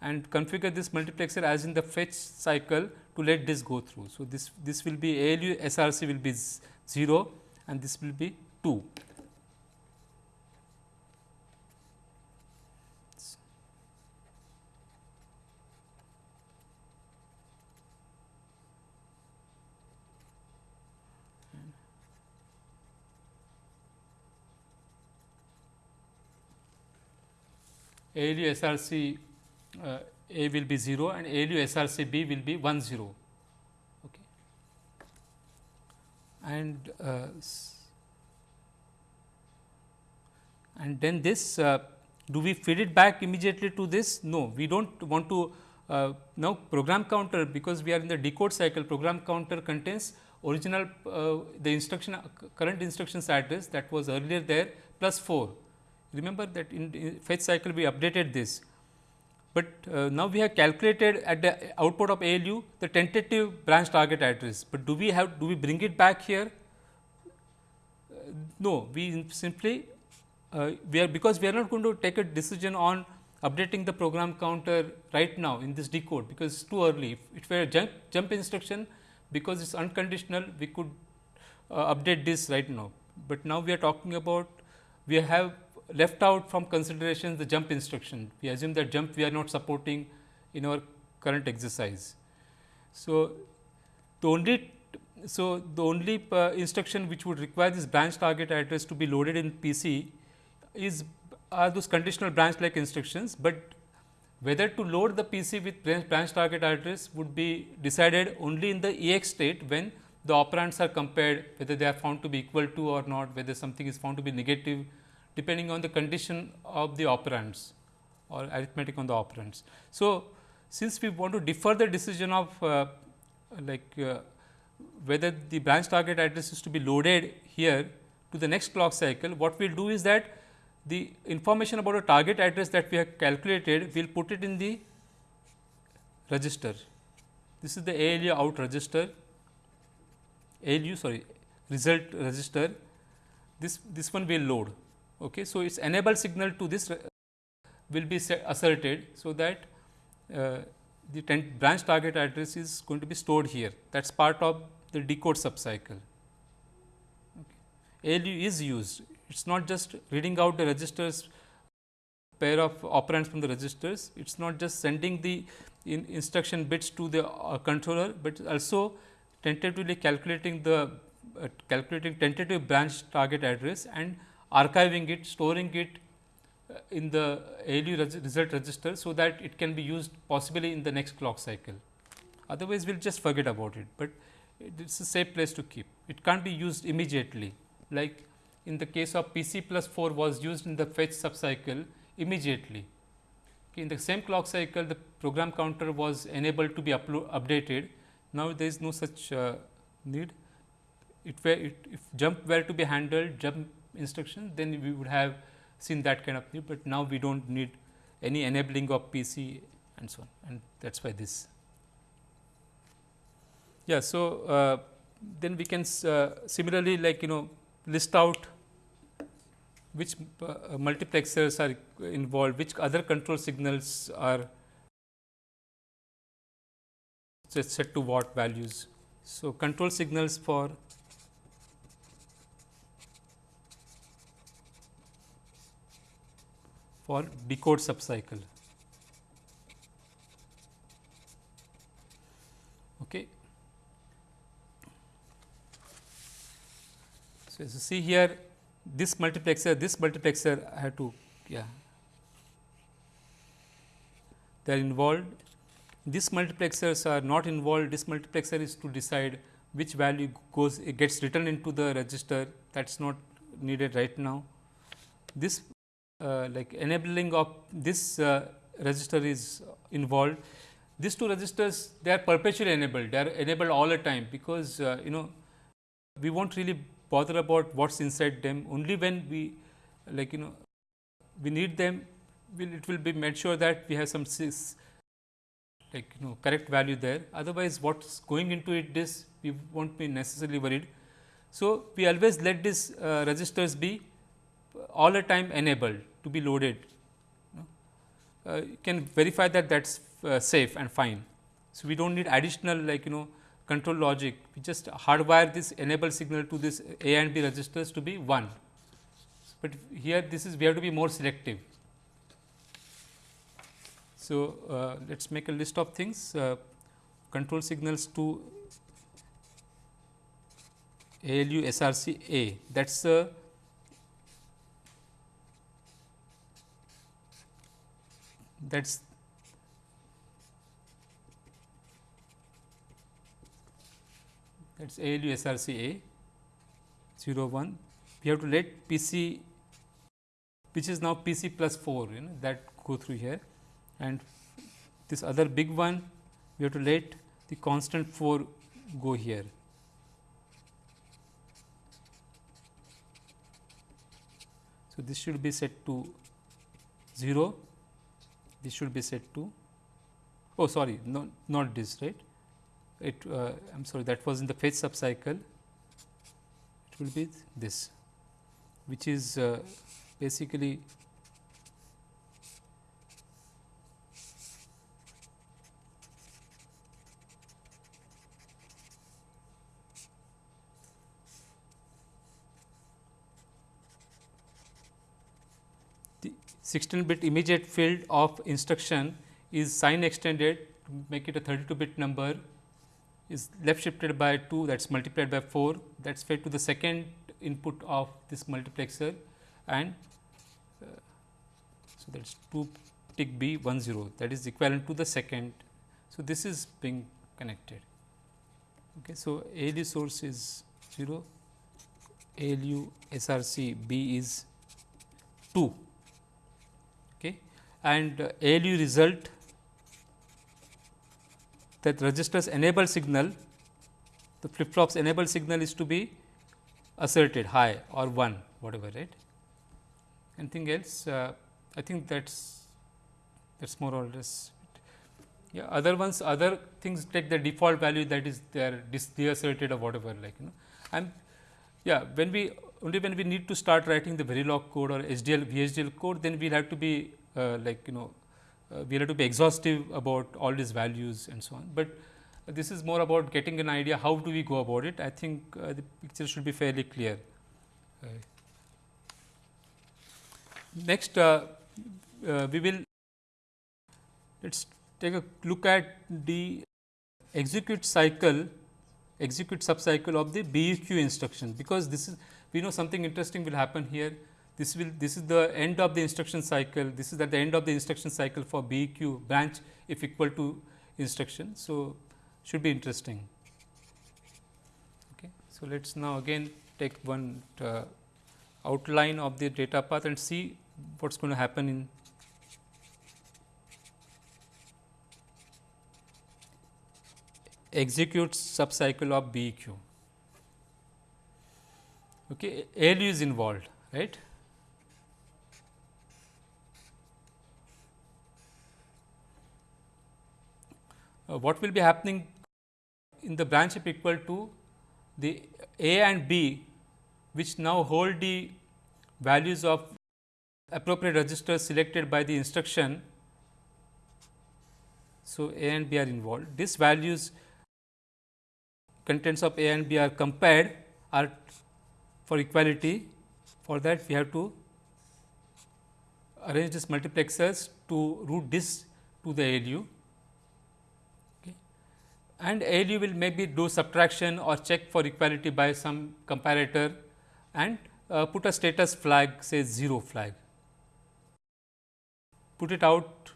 S1: and configure this multiplexer as in the fetch cycle to let this go through. So, this, this will be ALU SRC will be 0 and this will be 2. ALU SRC uh, A will be 0 and ALU SRC B will be 1 0. Okay. And uh, and then this uh, do we feed it back immediately to this? No, we do not want to uh, now program counter because we are in the decode cycle program counter contains original uh, the instruction uh, current instructions address that was earlier there plus 4. Remember that in, in fetch cycle we updated this, but uh, now we have calculated at the output of ALU the tentative branch target address, but do we have do we bring it back here? Uh, no, we simply uh, we are because we are not going to take a decision on updating the program counter right now in this decode because it's too early. If it were a jump, jump instruction because it's unconditional we could uh, update this right now, but now we are talking about we have left out from consideration the jump instruction. We assume that jump we are not supporting in our current exercise. So, the only so the only uh, instruction which would require this branch target address to be loaded in PC is are those conditional branch like instructions, but whether to load the PC with branch target address would be decided only in the EX state when the operands are compared whether they are found to be equal to or not, whether something is found to be negative depending on the condition of the operands or arithmetic on the operands. So, since we want to defer the decision of uh, like uh, whether the branch target address is to be loaded here to the next clock cycle, what we will do is that the information about a target address that we have calculated, we will put it in the register. This is the ALU out register, ALU sorry result register. This this one will load. Okay. So, its enable signal to this will be asserted. So, that uh, the branch target address is going to be stored here that is part of the decode subcycle. Okay. ALU is used it is not just reading out the registers pair of operands from the registers, it is not just sending the in instruction bits to the uh, controller, but also tentatively calculating the uh, calculating tentative branch target address and archiving it, storing it uh, in the ALU result register. So, that it can be used possibly in the next clock cycle. Otherwise, we will just forget about it, but it is a safe place to keep. It can't be used immediately like in the case of PC plus 4 was used in the fetch subcycle immediately. In the same clock cycle the program counter was enabled to be updated. Now, there is no such uh, need. It were it, if jump were to be handled jump instruction then we would have seen that kind of thing, but now we do not need any enabling of PC and so on and that is why this. Yeah, so, uh, then we can uh, similarly like you know list out which uh, multiplexers are involved, which other control signals are set to what values. So, control signals for for decode subcycle. Okay. So, as you see here this multiplexer, this multiplexer I have to yeah they are involved. These multiplexers are not involved. This multiplexer is to decide which value goes it gets written into the register that is not needed right now. This like enabling of this uh, register is involved. These two registers they are perpetually enabled, they are enabled all the time because uh, you know we not really bother about what is inside them only when we like you know we need them will it will be made sure that we have some like you know correct value there otherwise what is going into it this we will not be necessarily worried. So, we always let these uh, registers be all the time enabled to be loaded you, uh, you can verify that that is uh, safe and fine. So, we do not need additional like you know control logic, we just hardwire this enable signal to this A and B registers to be 1. But here this is we have to be more selective. So, uh, let us make a list of things uh, control signals to ALU SRC A that is a that is that is ALU SRC A 01. We have to let PC which is now PC plus 4 you know that go through here and this other big one we have to let the constant 4 go here. So, this should be set to 0 this should be set to oh sorry no, not this right? It uh, I am sorry that was in the fetch subcycle. It will be this which is uh, basically the 16 bit immediate field of instruction is sign extended to make it a 32 bit number is left shifted by 2 that is multiplied by 4 that is fed to the second input of this multiplexer and uh, so that is 2 tick B 1 0 that is equivalent to the second. So, this is being connected. Okay. So, ALU source is 0, ALU SRC B is 2 okay. And ALU result that registers enable signal the flip flops enable signal is to be asserted high or 1 whatever right. Anything else? Uh, I think that is that is more or less yeah other ones other things take the default value that is they are deasserted or whatever like you know. And yeah when we only when we need to start writing the Verilog code or HDL VHDL code then we will have to be like you know uh, we have to be exhaustive about all these values and so on, but this is more about getting an idea how do we go about it. I think uh, the picture should be fairly clear. Uh, next, uh, uh, we will let us take a look at the execute cycle, execute subcycle of the BEQ instruction, because this is we know something interesting will happen here. This will this is the end of the instruction cycle. This is at the end of the instruction cycle for BEQ branch if equal to instruction. So, should be interesting. Okay. So, let us now again take one uh, outline of the data path and see what is going to happen in execute subcycle of BEQ. Okay, ALU is involved, right? Uh, what will be happening in the branch if equal to the A and B which now hold the values of appropriate registers selected by the instruction. So, A and B are involved. These values contents of A and B are compared are for equality. For that we have to arrange these multiplexers to route this to the ALU and ALU will maybe do subtraction or check for equality by some comparator and uh, put a status flag say 0 flag. Put it out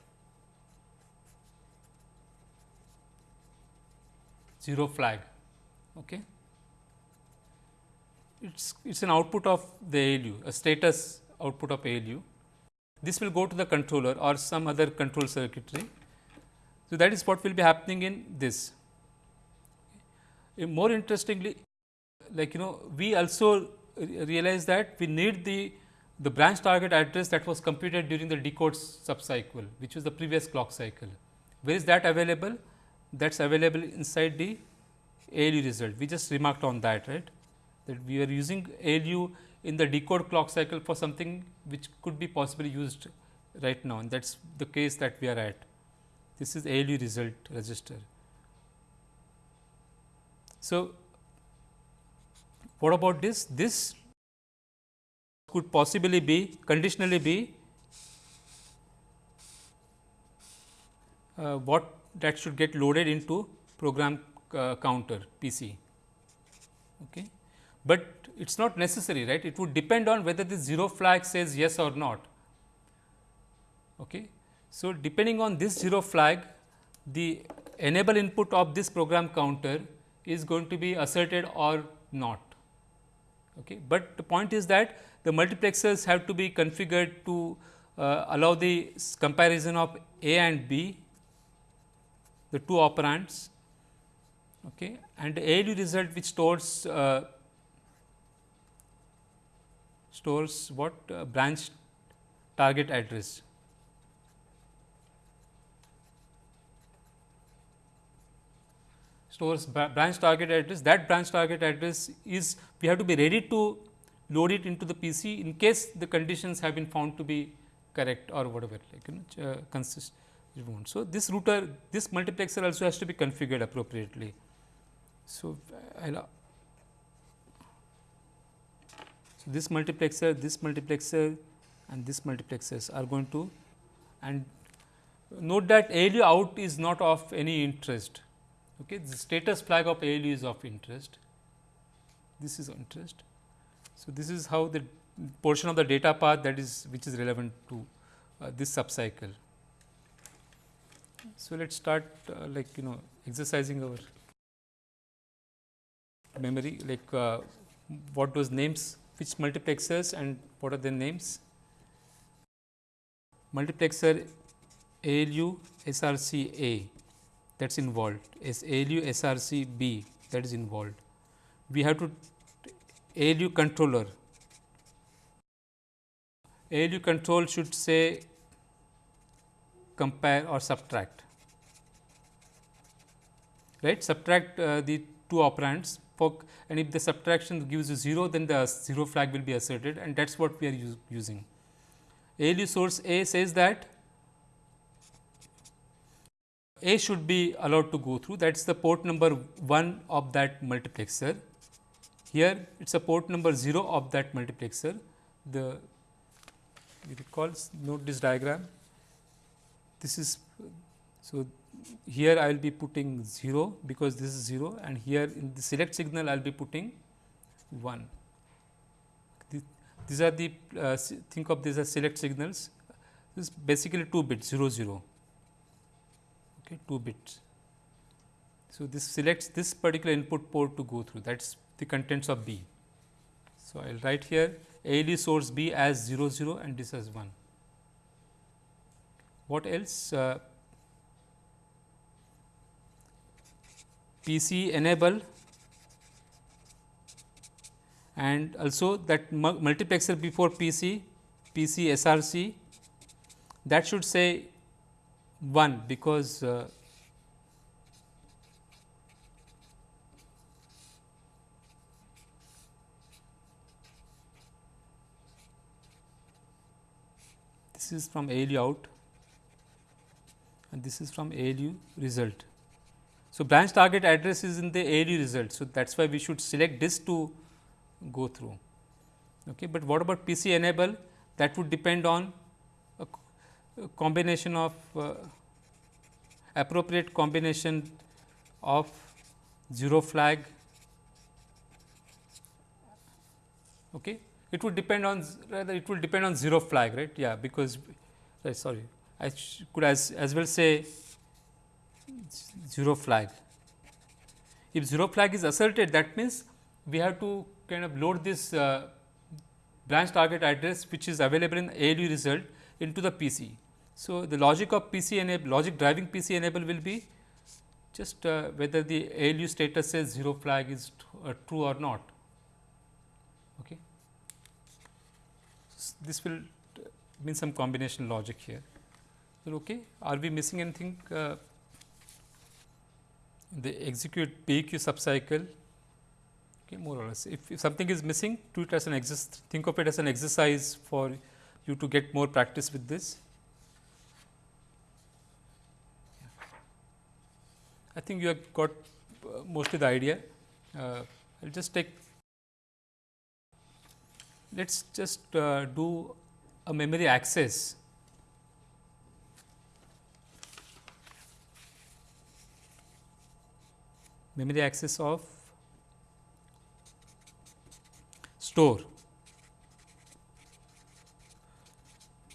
S1: 0 flag. Okay. It's it's an output of the ALU, a status output of ALU. This will go to the controller or some other control circuitry. So, that is what will be happening in this Eh, more interestingly like you know we also realize that we need the the branch target address that was computed during the decode subcycle which was the previous clock cycle. Where is that available? That is available inside the ALU result. We just remarked on that right that we are using ALU in the decode clock cycle for something which could be possibly used right now and that is the case that we are at. This is ALU result register. So, what about this? This could possibly be conditionally be uh, what that should get loaded into program uh, counter PC. Okay. But it is not necessary right it would depend on whether the 0 flag says yes or not. Okay. So, depending on this 0 flag the enable input of this program counter is going to be asserted or not. Okay. But the point is that the multiplexers have to be configured to uh, allow the comparison of A and B, the two operands okay, and the ALU result which stores uh, stores what uh, branch target address. Stores branch target address that branch target address is we have to be ready to load it into the PC in case the conditions have been found to be correct or whatever like you know uh, consist So, this router this multiplexer also has to be configured appropriately. So, I'll so this multiplexer, this multiplexer and this multiplexers are going to and note that ALU out is not of any interest. Okay. The status flag of ALU is of interest, this is interest. So, this is how the portion of the data path that is which is relevant to uh, this subcycle. So, let us start uh, like you know exercising our memory like uh, what was names which multiplexers and what are their names. Multiplexer ALU SRC A that is involved is ALU SRC B that is involved. We have to ALU controller. ALU control should say compare or subtract. Right? Subtract uh, the two operands. And if the subtraction gives you 0 then the 0 flag will be asserted and that is what we are using. ALU source A says that A should be allowed to go through that is the port number 1 of that multiplexer. Here it is a port number 0 of that multiplexer. The you recall note this diagram. This is so here I will be putting 0 because this is 0 and here in the select signal I will be putting 1. These are the uh, think of these as select signals this is basically 2 bits 0 0 okay 2 bits. So, this selects this particular input port to go through that is the contents of B. So, I will write here ALU source B as 0 0 and this as 1. What else? Uh, PC enable and also that multiplexer before PC, PC SRC that should say 1 because uh, this is from ALU out and this is from ALU result. So, branch target address is in the ALU result. So, that is why we should select this to go through. Okay. But what about PC enable that would depend on a, combination of uh, appropriate combination of 0 flag. Okay. It would depend on rather it will depend on 0 flag right yeah because uh, sorry I could as as well say 0 flag. If 0 flag is asserted that means, we have to kind of load this uh, branch target address which is available in ALU result into the PC. So, the logic of PC enable logic driving PC enable will be just uh, whether the ALU status says 0 flag is uh, true or not. Okay. This will mean some combination logic here. Okay. Are we missing anything? Uh, the execute BEQ subcycle okay, more or less. If, if something is missing, treat it as an exist, think of it as an exercise for you to get more practice with this. I think you have got uh, mostly the idea. Uh, I will just take, let us just uh, do a memory access memory access of store.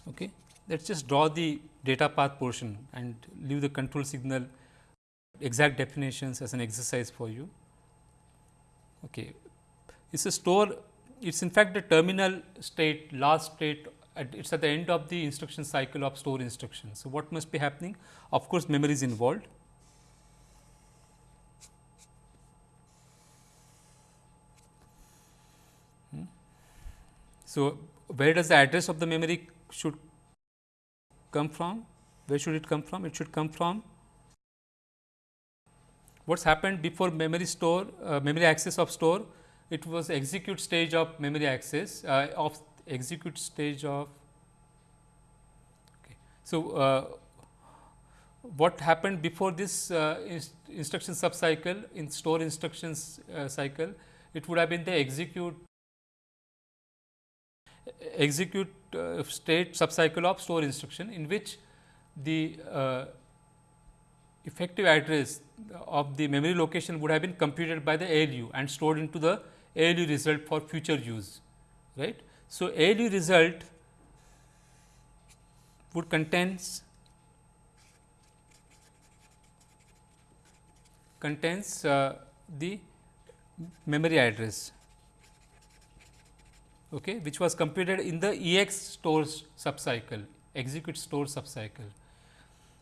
S1: Okay. Let us just draw the data path portion and leave the control signal exact definitions as an exercise for you. Okay. It is a store, it is in fact the terminal state, last state, it is at the end of the instruction cycle of store instruction. So, what must be happening? Of course, memory is involved. Hmm. So, where does the address of the memory should come from? Where should it come from? It should come from what happened before memory store, uh, memory access of store, it was execute stage of memory access uh, of execute stage of. Okay. So, uh, what happened before this uh, inst instruction subcycle in store instructions uh, cycle, it would have been the execute execute uh, state subcycle of store instruction in which the effective address of the memory location would have been computed by the ALU and stored into the ALU result for future use. right? So, ALU result would contains contains uh, the memory address okay, which was computed in the EX stores subcycle execute store subcycle.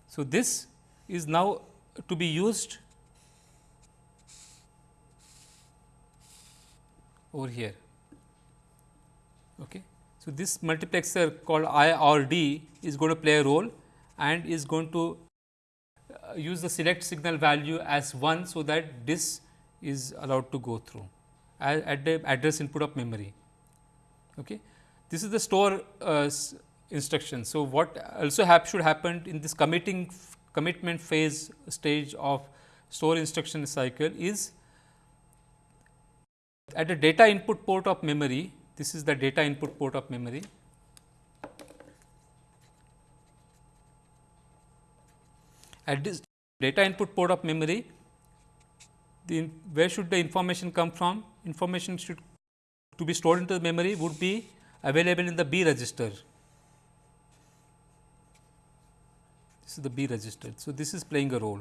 S1: So, this is now to be used over here. Okay. So, this multiplexer called I or D is going to play a role and is going to uh, use the select signal value as 1. So, that this is allowed to go through at the address input of memory. Okay. This is the store uh, instruction. So, what also hap should happen in this committing commitment phase stage of store instruction cycle is at the data input port of memory, this is the data input port of memory. At this data input port of memory, the where should the information come from? Information should to be stored into the memory would be available in the B register. This is the B register. So, this is playing a role.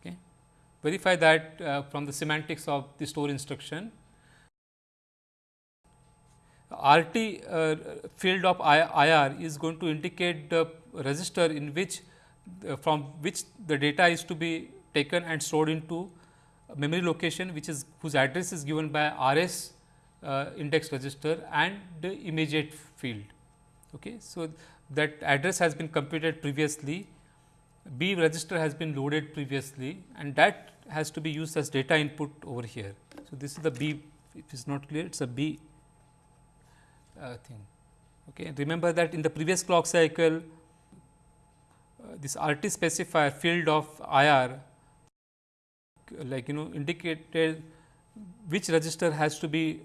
S1: Okay. Verify that uh, from the semantics of the store instruction. RT uh, field of IR is going to indicate the register in which uh, from which the data is to be taken and stored into memory location which is whose address is given by RS uh, index register and the immediate field. Okay. So, that address has been computed previously, B register has been loaded previously and that has to be used as data input over here. So, this is the B, if it is not clear, it is a B uh, thing. Okay. Remember that in the previous clock cycle, uh, this RT specifier field of IR like you know indicated which register has to be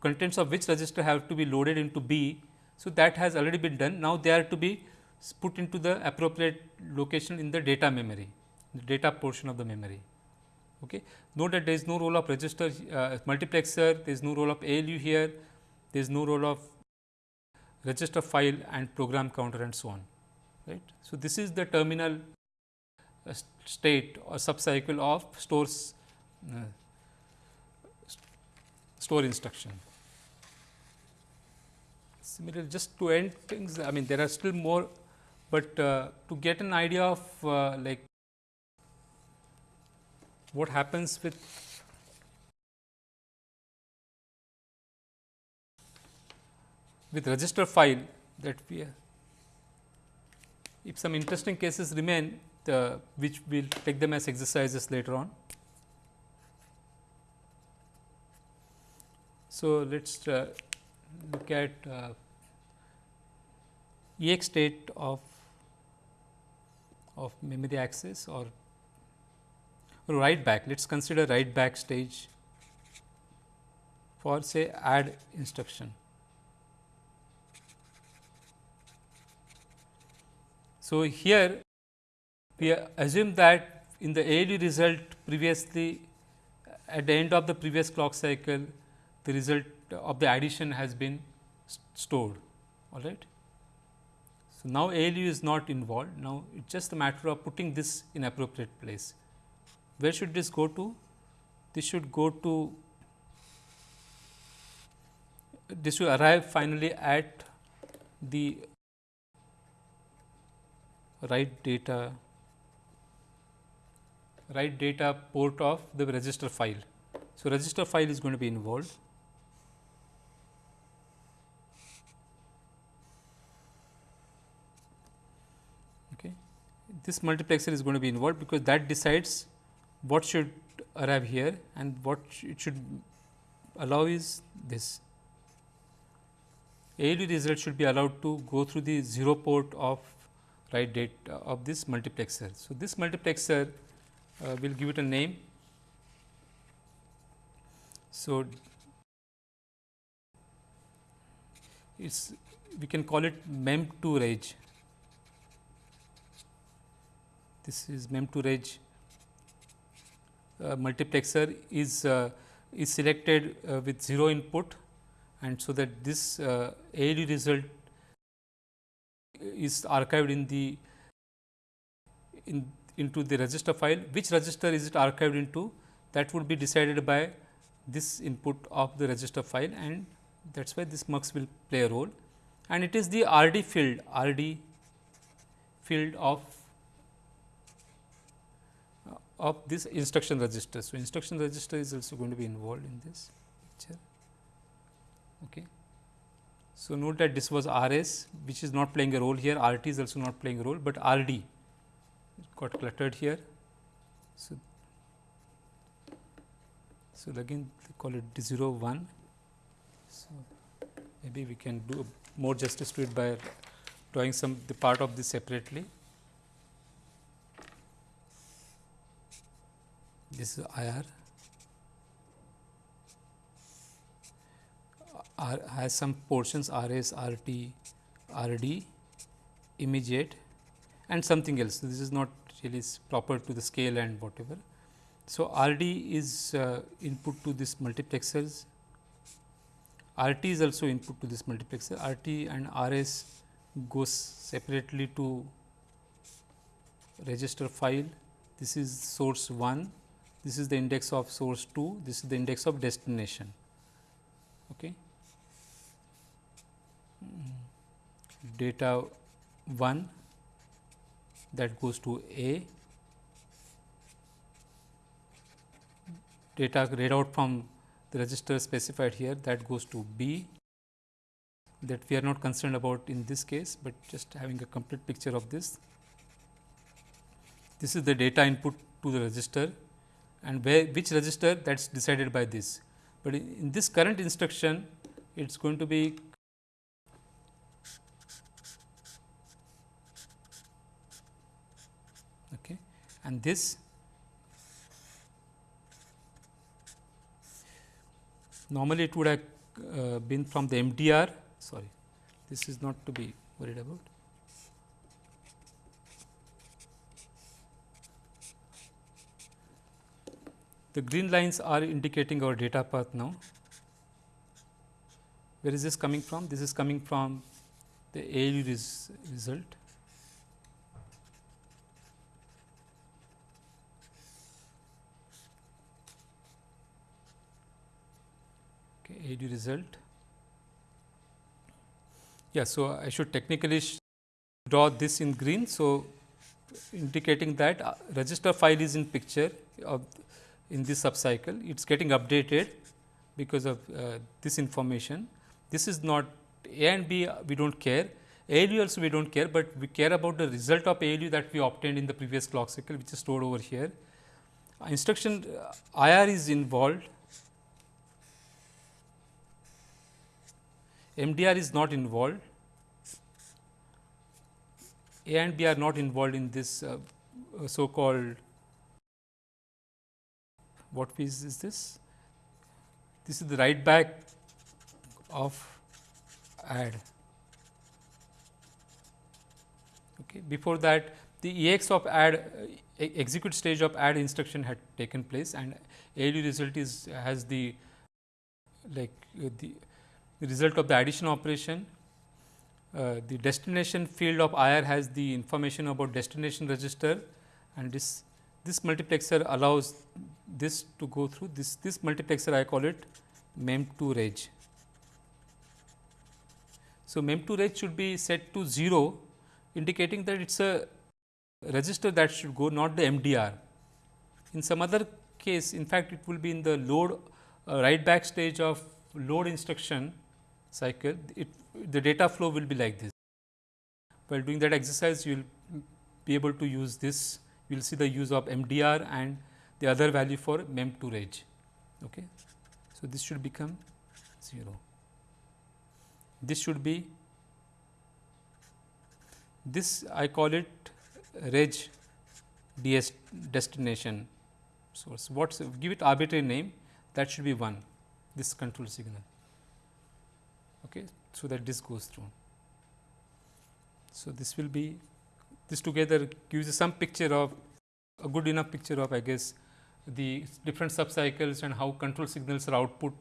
S1: contents of which register have to be loaded into B so, that has already been done. Now, they are to be put into the appropriate location in the data memory, the data portion of the memory. Okay. Note that there is no role of register uh, multiplexer, there is no role of ALU here, there is no role of register file and program counter and so on. Right. So, this is the terminal uh, state or subcycle of stores uh, store instruction. Similarly, just to end things, I mean there are still more, but uh, to get an idea of uh, like what happens with with register file that we if some interesting cases remain the which we will take them as exercises later on. So, let us uh, look at uh, EX state of of memory access or, write back. Let us consider write back stage for say add instruction. So, here we assume that in the ALU result previously at the end of the previous clock cycle the result of the addition has been stored all right. So, now ALU is not involved now it is just a matter of putting this in appropriate place where should this go to? This should go to this will arrive finally at the write data write data port of the register file. So, register file is going to be involved. Okay. This multiplexer is going to be involved because that decides what should arrive here and what it should allow is this ALU result should be allowed to go through the 0 port of write data of this multiplexer. So, this multiplexer uh, we will give it a name. So, it's we can call it mem 2 reg. This is mem 2 reg uh, multiplexer is uh, is selected uh, with 0 input and so that this uh, result is archived in the in into the register file. Which register is it archived into? That would be decided by this input of the register file and that is why this mux will play a role. And it is the RD field RD field of of this instruction register. So, instruction register is also going to be involved in this picture. Okay. So, note that this was RS which is not playing a role here, RT is also not playing a role, but RD got cluttered here. So, so again they call it D 0 1. So, maybe we can do more justice to it by drawing some the part of this separately. This is IR. R has some portions RS, RT, RD, immediate and something else. So, this is not really proper to the scale and whatever. So, RD is uh, input to this multiplexers, RT is also input to this multiplexer, RT and RS goes separately to register file. This is source 1, this is the index of source 2, this is the index of destination. Okay. Data 1 that goes to A, data read out from the register specified here that goes to B that we are not concerned about in this case, but just having a complete picture of this. This is the data input to the register and where which register that is decided by this. But in, in this current instruction it is going to be okay, and this normally it would have uh, been from the MDR sorry this is not to be worried about. The green lines are indicating our data path now. Where is this coming from? This is coming from the ALU res result. AD result. Yeah, so I should technically draw this in green. So, indicating that uh, register file is in picture of in this subcycle, it is getting updated because of uh, this information. This is not A and B we do not care, ALU also we do not care, but we care about the result of ALU that we obtained in the previous clock cycle which is stored over here. Uh, instruction uh, IR is involved MDR is not involved, A and B are not involved in this uh, uh so called what piece is this? This is the write back of add. Okay. Before that the EX of add uh, execute stage of add instruction had taken place and ALU result is has the like uh, the the result of the addition operation. Uh, the destination field of IR has the information about destination register and this this multiplexer allows this to go through this this multiplexer I call it MEM2 reg. So, MEM2 reg should be set to 0 indicating that it is a register that should go not the MDR. In some other case in fact, it will be in the load uh, write back stage of load instruction cycle it the data flow will be like this. While doing that exercise you will be able to use this you will see the use of MDR and the other value for MEM2 reg. Okay. So, this should become 0. This should be this I call it reg DS destination source. What's give it arbitrary name that should be 1 this control signal. Okay. So, that this goes through. So, this will be this together gives some picture of a good enough picture of I guess the different subcycles and how control signals are output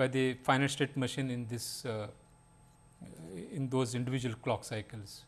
S1: by the finite state machine in this uh, in those individual clock cycles.